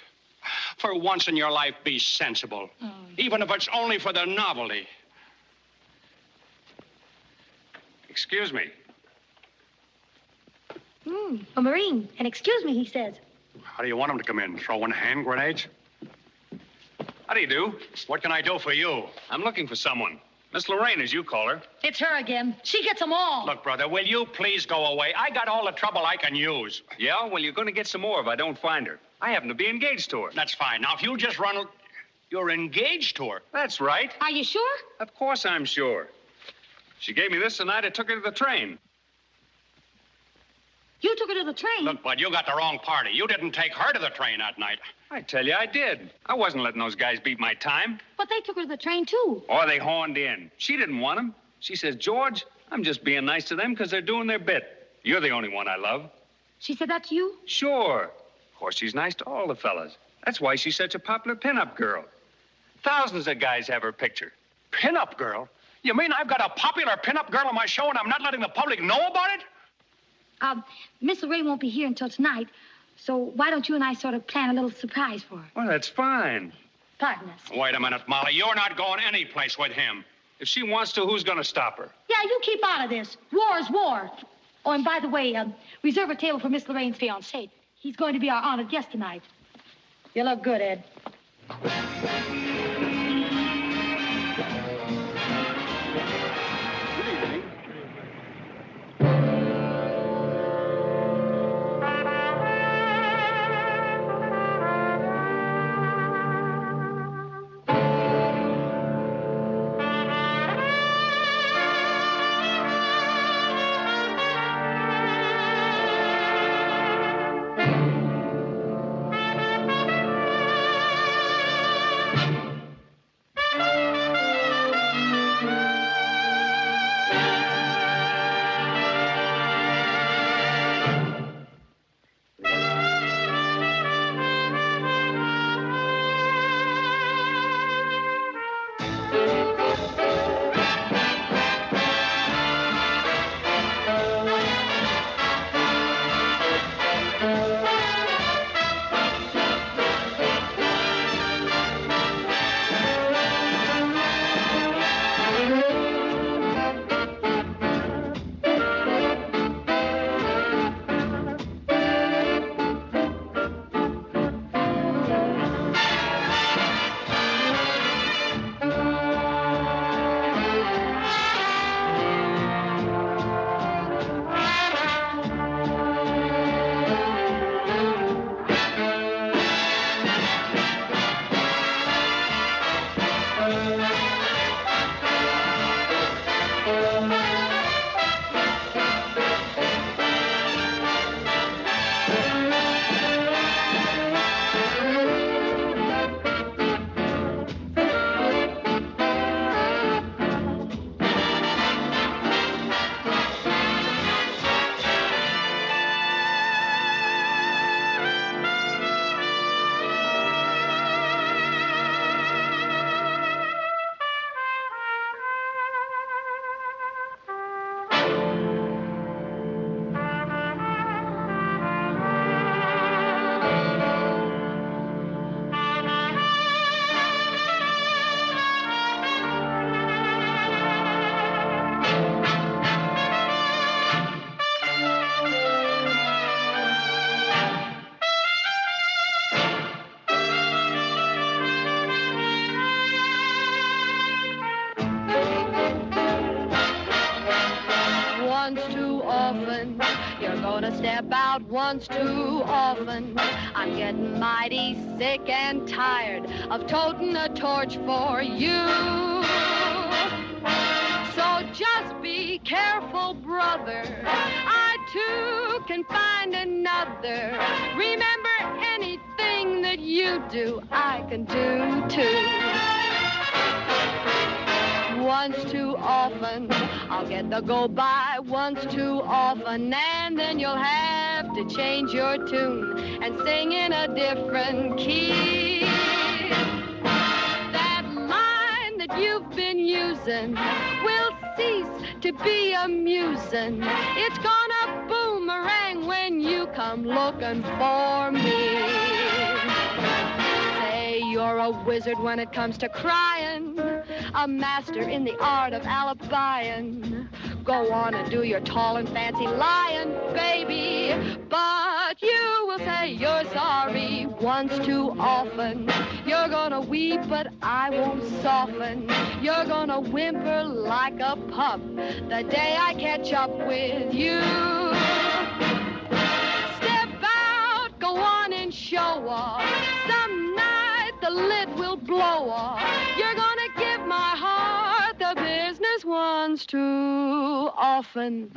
For once in your life, be sensible. Even if it's only for the novelty. Excuse me. Hmm, a Marine. And excuse me, he says. How do you want him to come in? Throwing hand grenades? How do you do? What can I do for you? I'm looking for someone. Miss Lorraine, as you call her. It's her again. She gets them all. Look, brother, will you please go away? I got all the trouble I can use. Yeah? Well, you're going to get some more if I don't find her. I happen to be engaged to her. That's fine. Now, if you'll just run. You're engaged to her. That's right. Are you sure? Of course I'm sure. She gave me this the night I took her to the train. You took her to the train. Look, Bud, you got the wrong party. You didn't take her to the train that night. I tell you, I did. I wasn't letting those guys beat my time. But they took her to the train, too. Or they horned in. She didn't want them. She says, George, I'm just being nice to them because they're doing their bit. You're the only one I love. She said that to you? Sure. Course, she's nice to all the fellas. That's why she's such a popular pinup girl. Thousands of guys have her picture. Pinup girl? You mean I've got a popular pinup girl on my show and I'm not letting the public know about it? Um, Miss Lorraine won't be here until tonight. So why don't you and I sort of plan a little surprise for her? Well, that's fine. Pardon us. Wait a minute, Molly. You're not going anyplace with him. If she wants to, who's going to stop her? Yeah, you keep out of this. War is war. Oh, and by the way, um, reserve a table for Miss Lorraine's fiancé. He's going to be our honored guest tonight. You look good, Ed. About once too often. I'm getting mighty sick and tired of toting a torch for you. So just be careful, brother. I too can find another. Remember anything that you do, I can do too. Once too often, I'll get the go by once too often, and then you'll have to change your tune and sing in a different key. That line that you've been using will cease to be amusing. It's gonna boomerang when you come looking for me. Say you're a wizard when it comes to crying, a master in the art of alibiing. Go on and do your tall and fancy lying, baby. But you will say you're sorry once too often. You're gonna weep, but I won't soften. You're gonna whimper like a pup the day I catch up with you. Step out, go on and show off. Some night the lid will blow off. You're once too often.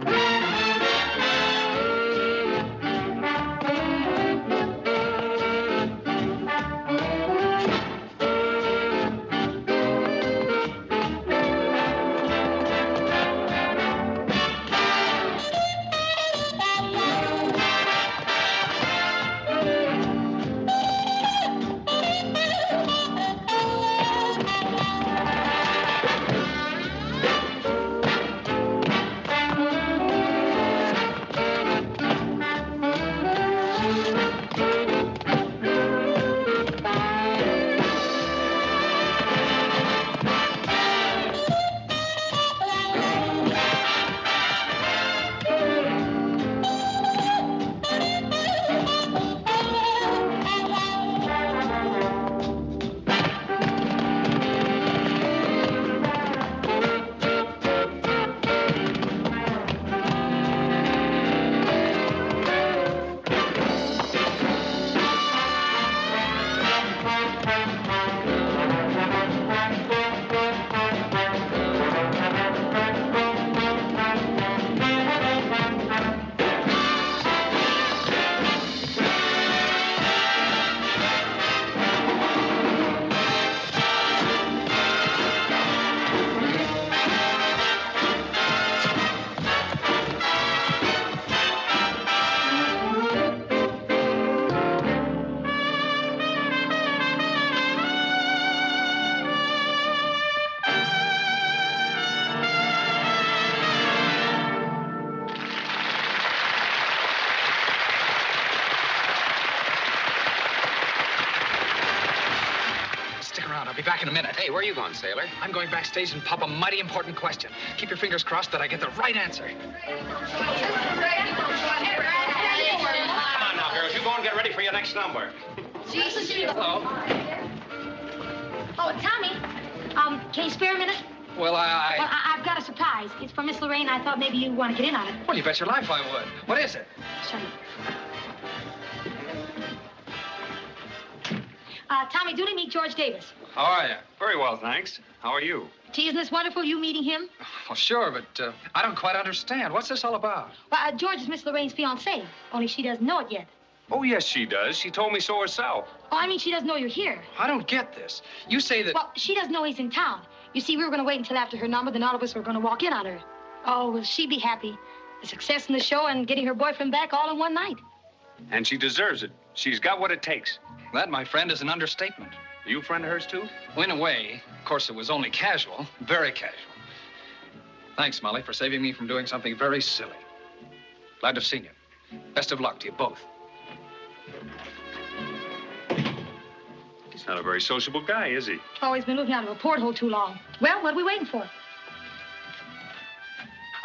Hey, where are you going, sailor? I'm going backstage and pop a mighty important question. Keep your fingers crossed that I get the right answer. Come on now, girls. You go and get ready for your next number. Hello. Oh, Tommy, um, can you spare a minute? Well, I. Well, I... I- I've got a surprise. It's for Miss Lorraine. I thought maybe you want to get in on it. Well, you bet your life I would. What is it? Show you. Uh, Tommy Dooley, meet George Davis. How are you? Very well, thanks. How are you? Gee, isn't this wonderful, you meeting him? Well, sure, but uh, I don't quite understand. What's this all about? Well, uh, George is Miss Lorraine's fiancé, only she doesn't know it yet. Oh, yes, she does. She told me so herself. Oh, I mean, she doesn't know you're here. I don't get this. You say that. Well, she doesn't know he's in town. You see, we were going to wait until after her number, then all of us were going to walk in on her. Oh, will she be happy? The success in the show and getting her boyfriend back all in one night. And she deserves it. She's got what it takes. That, my friend, is an understatement. Are you a friend of hers, too? Well, in a way. Of course, it was only casual. Very casual. Thanks, Molly, for saving me from doing something very silly. Glad to have seen you. Best of luck to you both. He's not a very sociable guy, is he? Always been looking out of a porthole too long. Well, what are we waiting for?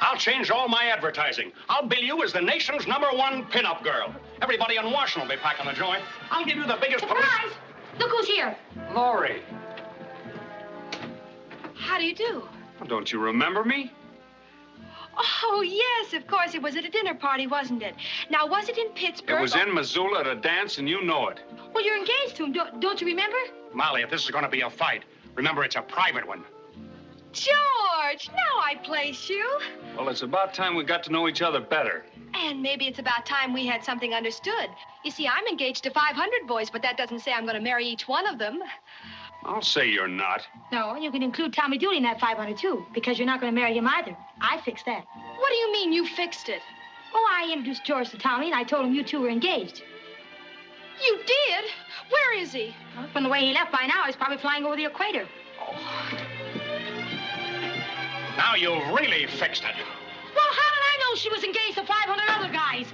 I'll change all my advertising. I'll bill you as the nation's number one pinup girl. Everybody in Washington will be packing the joint. I'll give you the biggest Surprise! Look who's here. Laurie. How do you do? Well, don't you remember me? Oh, yes, of course. It was at a dinner party, wasn't it? Now, was it in Pittsburgh? It was in Missoula at a dance, and you know it. Well, you're engaged to him, don't, don't you remember? Molly, if this is going to be a fight, remember it's a private one. George, now I place you. Well, it's about time we got to know each other better. And maybe it's about time we had something understood. You see, I'm engaged to 500 boys, but that doesn't say I'm going to marry each one of them. I'll say you're not. No, you can include Tommy Dooley in that 500 too, because you're not going to marry him either. I fixed that. What do you mean you fixed it? Oh, I introduced George to Tommy, and I told him you two were engaged. You did? Where is he? Well, from the way he left by now, he's probably flying over the equator. Oh. Now you've really fixed it. She was engaged to 500 other guys?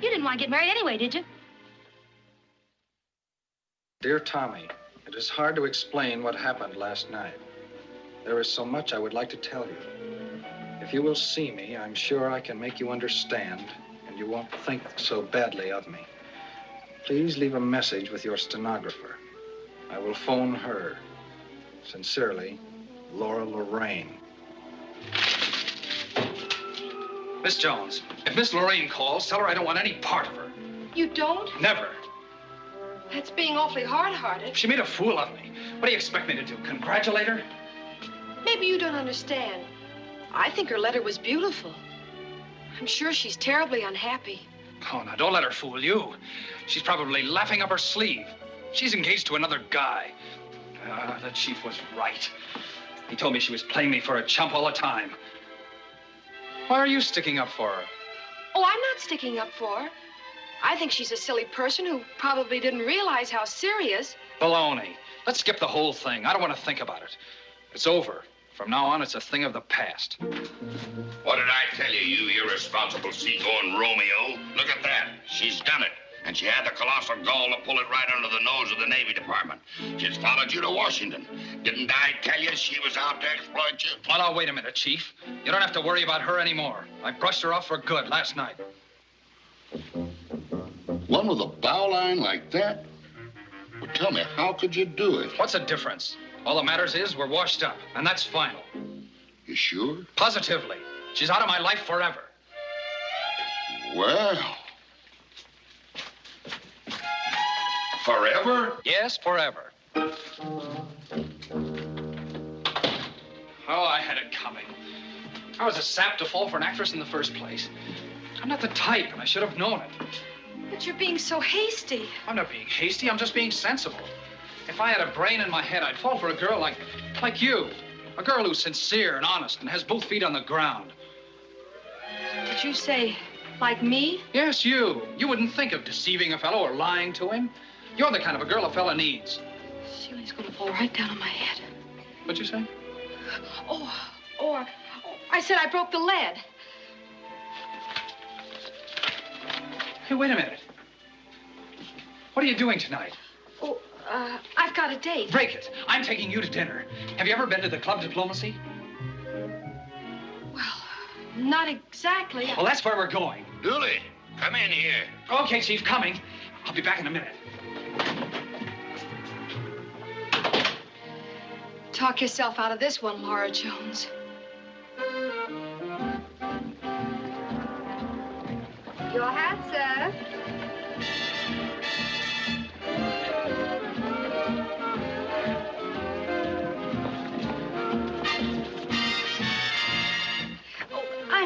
You didn't want to get married anyway, did you? Dear Tommy, it is hard to explain what happened last night. There is so much I would like to tell you. If you will see me, I'm sure I can make you understand, and you won't think so badly of me. Please leave a message with your stenographer. I will phone her. Sincerely, Laura Lorraine. Miss Jones, if Miss Lorraine calls, tell her I don't want any part of her. You don't? Never. That's being awfully hard-hearted. She made a fool of me. What do you expect me to do? Congratulate her? Maybe you don't understand. I think her letter was beautiful. I'm sure she's terribly unhappy. Oh, now don't let her fool you. She's probably laughing up her sleeve. She's engaged to another guy. Ah, the chief was right. He told me she was playing me for a chump all the time. Why are you sticking up for her? Oh, I'm not sticking up for her. I think she's a silly person who probably didn't realize how serious. Baloney. Let's skip the whole thing. I don't want to think about it. It's over. From now on, it's a thing of the past. What did I tell you, you irresponsible seagoing Romeo? Look at that. She's done it. And she had the colossal gall to pull it right under the nose of the Navy Department. She's followed you to Washington. Didn't I tell you she was out to exploit you? Well, now, wait a minute, Chief. You don't have to worry about her anymore. I brushed her off for good last night. One with a bow line like that? Well, tell me, how could you do it? What's the difference? All that matters is we're washed up, and that's final. You sure? Positively. She's out of my life forever. Well. Forever? Yes, forever. Oh, I had it coming. I was a sap to fall for an actress in the first place. I'm not the type, and I should have known it. But you're being so hasty. I'm not being hasty, I'm just being sensible. If I had a brain in my head, I'd fall for a girl like, like you. A girl who's sincere and honest and has both feet on the ground. Did you say, like me? Yes, you. You wouldn't think of deceiving a fellow or lying to him. You're the kind of a girl a fella needs. Ceiling's gonna fall right down on my head. What'd you say? Oh, or, I said I broke the lead. Hey, wait a minute. What are you doing tonight? Oh, uh, I've got a date. Break it. I'm taking you to dinner. Have you ever been to the Club Diplomacy? Well, not exactly. Well, that's where we're going. Dooley, come in here. Okay, Chief, coming. I'll be back in a minute. Talk yourself out of this one, Laura Jones. Your hat, sir.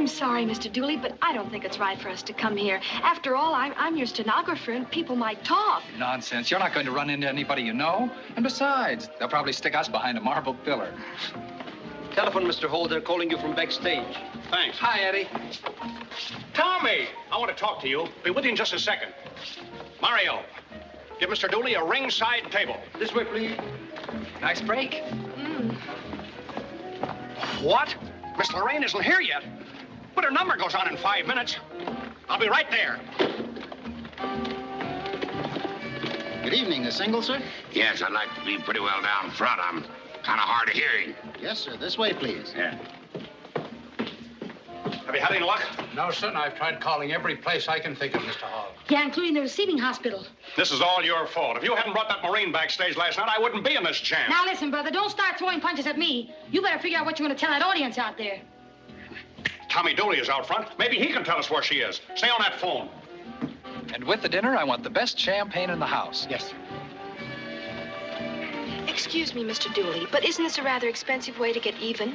I'm sorry, Mr. Dooley, but I don't think it's right for us to come here. After all, I'm, I'm your stenographer, and people might talk. Nonsense. You're not going to run into anybody you know. And besides, they'll probably stick us behind a marble pillar. Telephone, Mr. Holt. They're calling you from backstage. Thanks. Hi, Eddie. Tommy, I want to talk to you. Be with you in just a second. Mario, give Mr. Dooley a ringside table. This way, please. Nice break. Mm. What? Miss Lorraine isn't here yet. But her number goes on in five minutes. I'll be right there. Good evening, the single, sir? Yes, I'd like to be pretty well down front. I'm kind of hard of hearing. Yes, sir. This way, please. Yeah. Have you had any luck? No, son. I've tried calling every place I can think of, Mr. Hall. Yeah, including the receiving hospital. This is all your fault. If you hadn't brought that Marine backstage last night, I wouldn't be in this jam. Now listen, brother, don't start throwing punches at me. You better figure out what you're going to tell that audience out there. Tommy Dooley is out front. Maybe he can tell us where she is. Stay on that phone. And with the dinner, I want the best champagne in the house. Yes, sir. Excuse me, Mr. Dooley, but isn't this a rather expensive way to get even?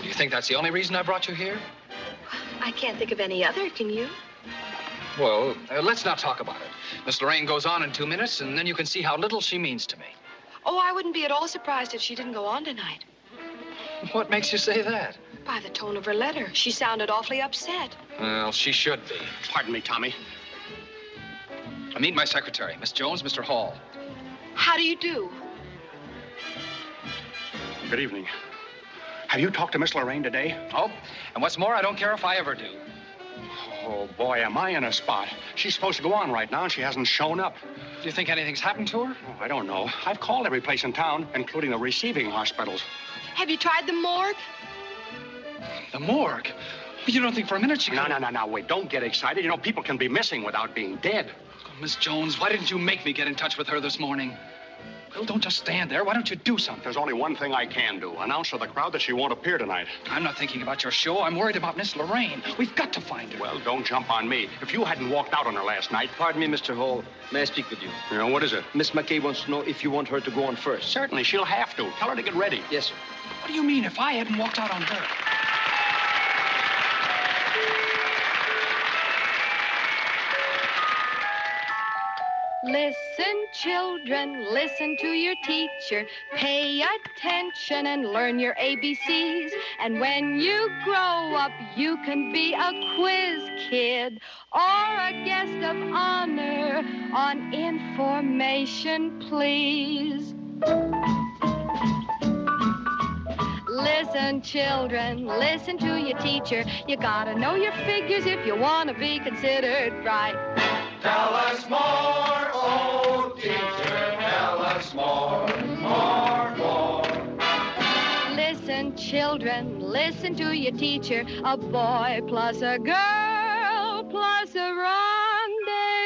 Do you think that's the only reason I brought you here? I can't think of any other, can you? Well, uh, let's not talk about it. Miss Lorraine goes on in two minutes, and then you can see how little she means to me. Oh, I wouldn't be at all surprised if she didn't go on tonight. What makes you say that? By the tone of her letter, she sounded awfully upset. Well, she should be. Pardon me, Tommy. I meet my secretary, Miss Jones, Mr. Hall. How do you do? Good evening. Have you talked to Miss Lorraine today? Oh, and what's more, I don't care if I ever do. Oh, boy, am I in a spot. She's supposed to go on right now, and she hasn't shown up. Do you think anything's happened to her? Oh, I don't know. I've called every place in town, including the receiving hospitals. Have you tried the morgue? The morgue? You don't think for a minute she No, no, no, no, wait. Don't get excited. You know, people can be missing without being dead. Oh, Miss Jones, why didn't you make me get in touch with her this morning? Well, don't just stand there. Why don't you do something? There's only one thing I can do. Announce to the crowd that she won't appear tonight. I'm not thinking about your show. I'm worried about Miss Lorraine. We've got to find her. Well, don't jump on me. If you hadn't walked out on her last night... Pardon me, Mr. Hall. May I speak with you? You know, what is it? Miss McKay wants to know if you want her to go on first. Certainly, she'll have to. Tell her to get ready. Yes, sir. What do you mean if I hadn't walked out on her? Listen, children, listen to your teacher. Pay attention and learn your ABCs. And when you grow up, you can be a quiz kid or a guest of honor on information, please. Listen, children, listen to your teacher. You gotta know your figures if you wanna be considered bright. Tell us more, oh teacher, tell us more, more, more. Listen, children, listen to your teacher. A boy plus a girl plus a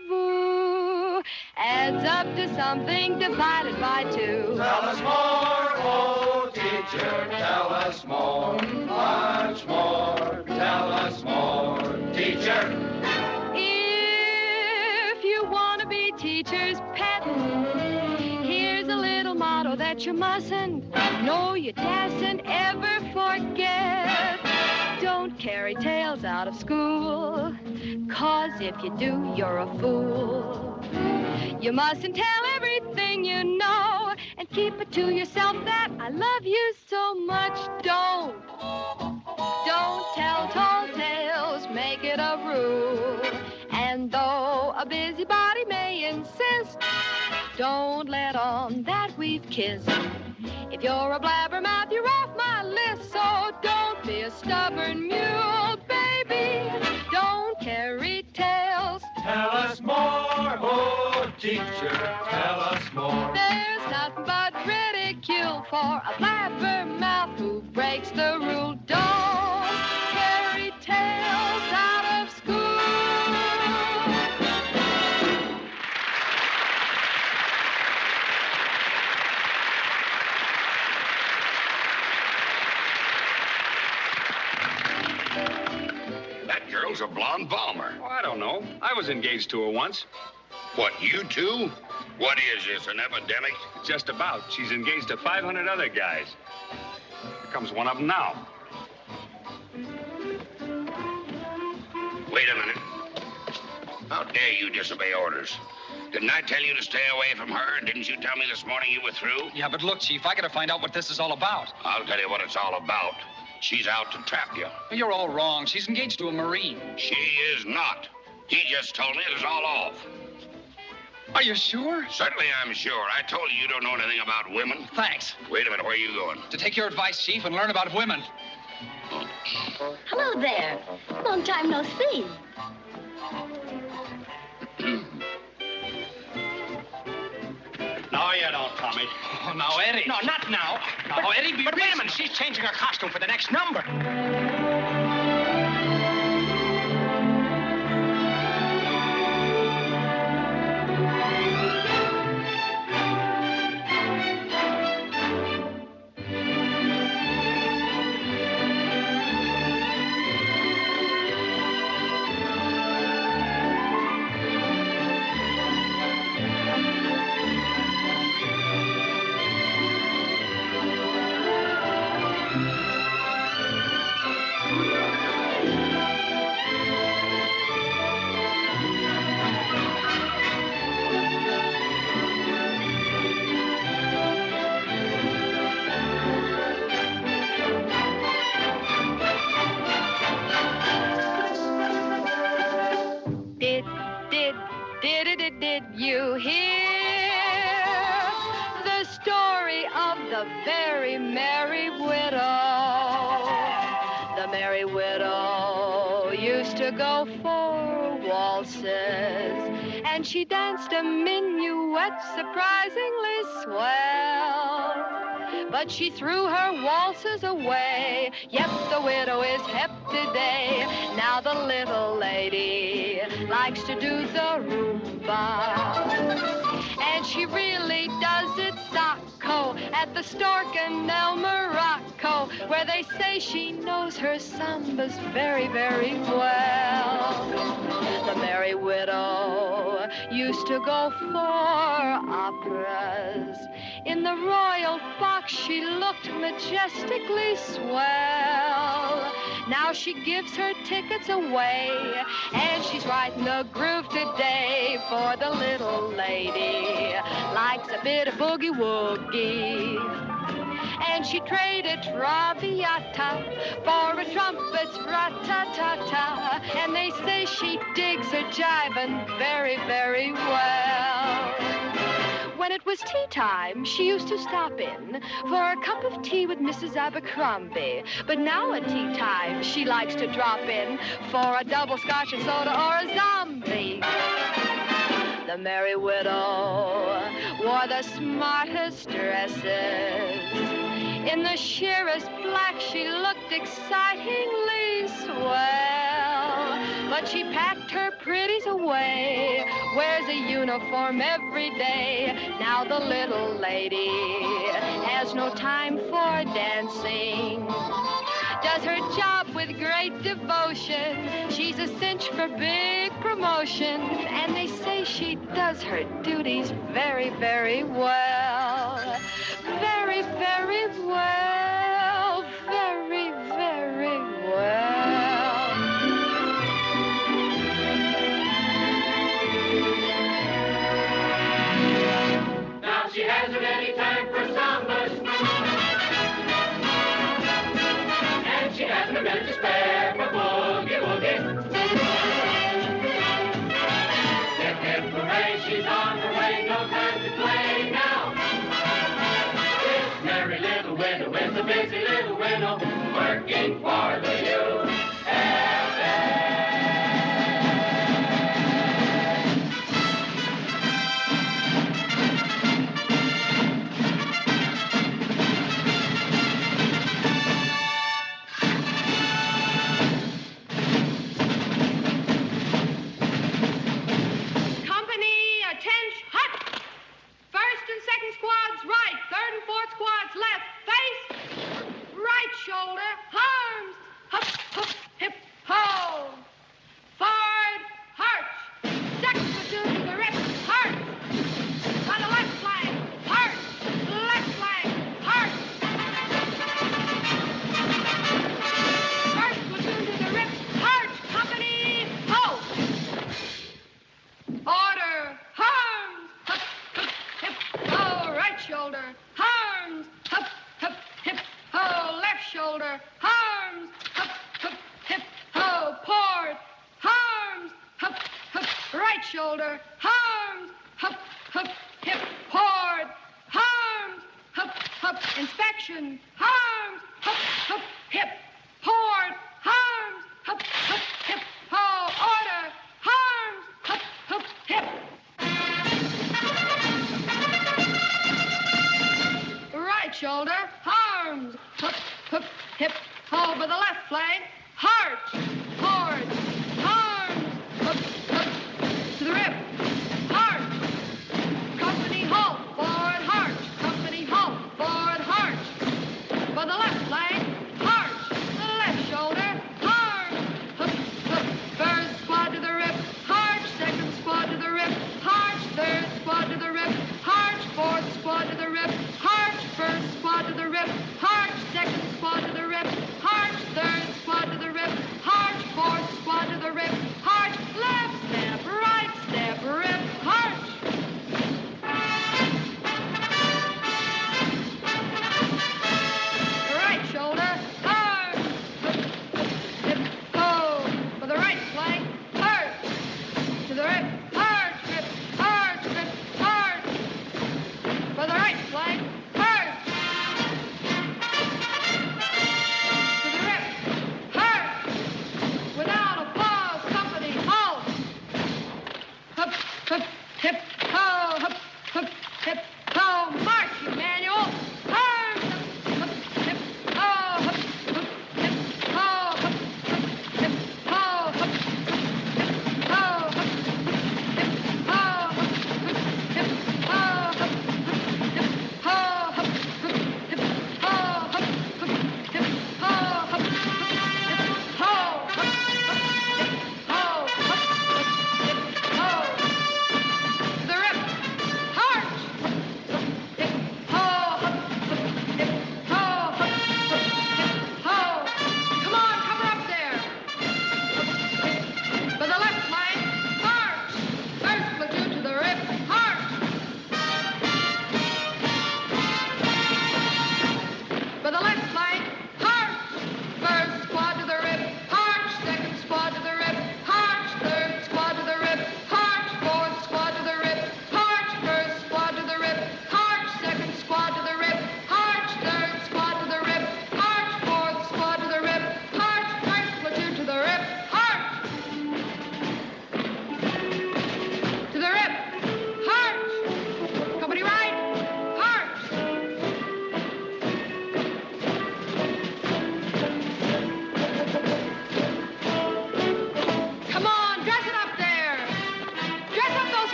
rendezvous adds up to something divided by two. Tell us more, oh teacher, tell us more, much more. Tell us more, teacher. If you want to be teacher's pet, here's a little motto that you mustn't, no, you dasn't ever forget. Don't carry tales out of school, cause if you do, you're a fool. You mustn't tell everything you know and keep it to yourself that I love you so much. Don't. Don't tell tall tales, make it a rule. And though a busybody may insist, don't let on that we've kissed. If you're a blabbermouth, you're off my list, so don't be a stubborn mule, baby. Don't carry tales. Tell us more, oh teacher, tell us more. There's nothing but ridicule for a blabbermouth who breaks the rule. Girl's a blonde bomber. Oh, I don't know. I was engaged to her once. What, you two? What is this, an epidemic? Just about. She's engaged to 500 other guys. Here comes one of them now. Wait a minute. How dare you disobey orders? Didn't I tell you to stay away from her? Didn't you tell me this morning you were through? Yeah, but look, Chief, I gotta find out what this is all about. I'll tell you what it's all about. She's out to trap you. You're all wrong. She's engaged to a Marine. She is not. He just told me it was all off. Are you sure? Certainly I'm sure. I told you you don't know anything about women. Thanks. Wait a minute, where are you going? To take your advice, Chief, and learn about women. Hello there. Long time no see. No, you don't, Tommy. Oh, now, Eddie. No, not now. Now, Eddie, be But wait a minute, she's changing her costume for the next number. did you hear the story of the very merry widow? The merry widow used to go for waltzes, and she danced a minuet surprisingly swell. But she threw her waltzes away. Yep, the widow is hep today. Now the little lady likes to do the rumba. And she really does it socko at the Stork and El Morocco, where they say she knows her sambas very, very well. The merry widow used to go for operas. In the royal box, she looked majestically swell. Now she gives her tickets away, and she's writing a groove today for the little lady. Likes a bit of boogie woogie. And she traded Traviata for a trumpet's rat-ta-ta-ta. And they say she digs her jiving very, very well. When it was tea time, she used to stop in for a cup of tea with Mrs. Abercrombie. But now at tea time, she likes to drop in for a double scotch and soda or a zombie. The merry widow wore the smartest dresses. In the sheerest black, she looked excitingly swell. But she packed her pretties away, wears a uniform every day. Now the little lady has no time for dancing. Does her job with great devotion. She's a cinch for big promotion. And they say she does her duties very, very well. Very, very well. Very, very well. For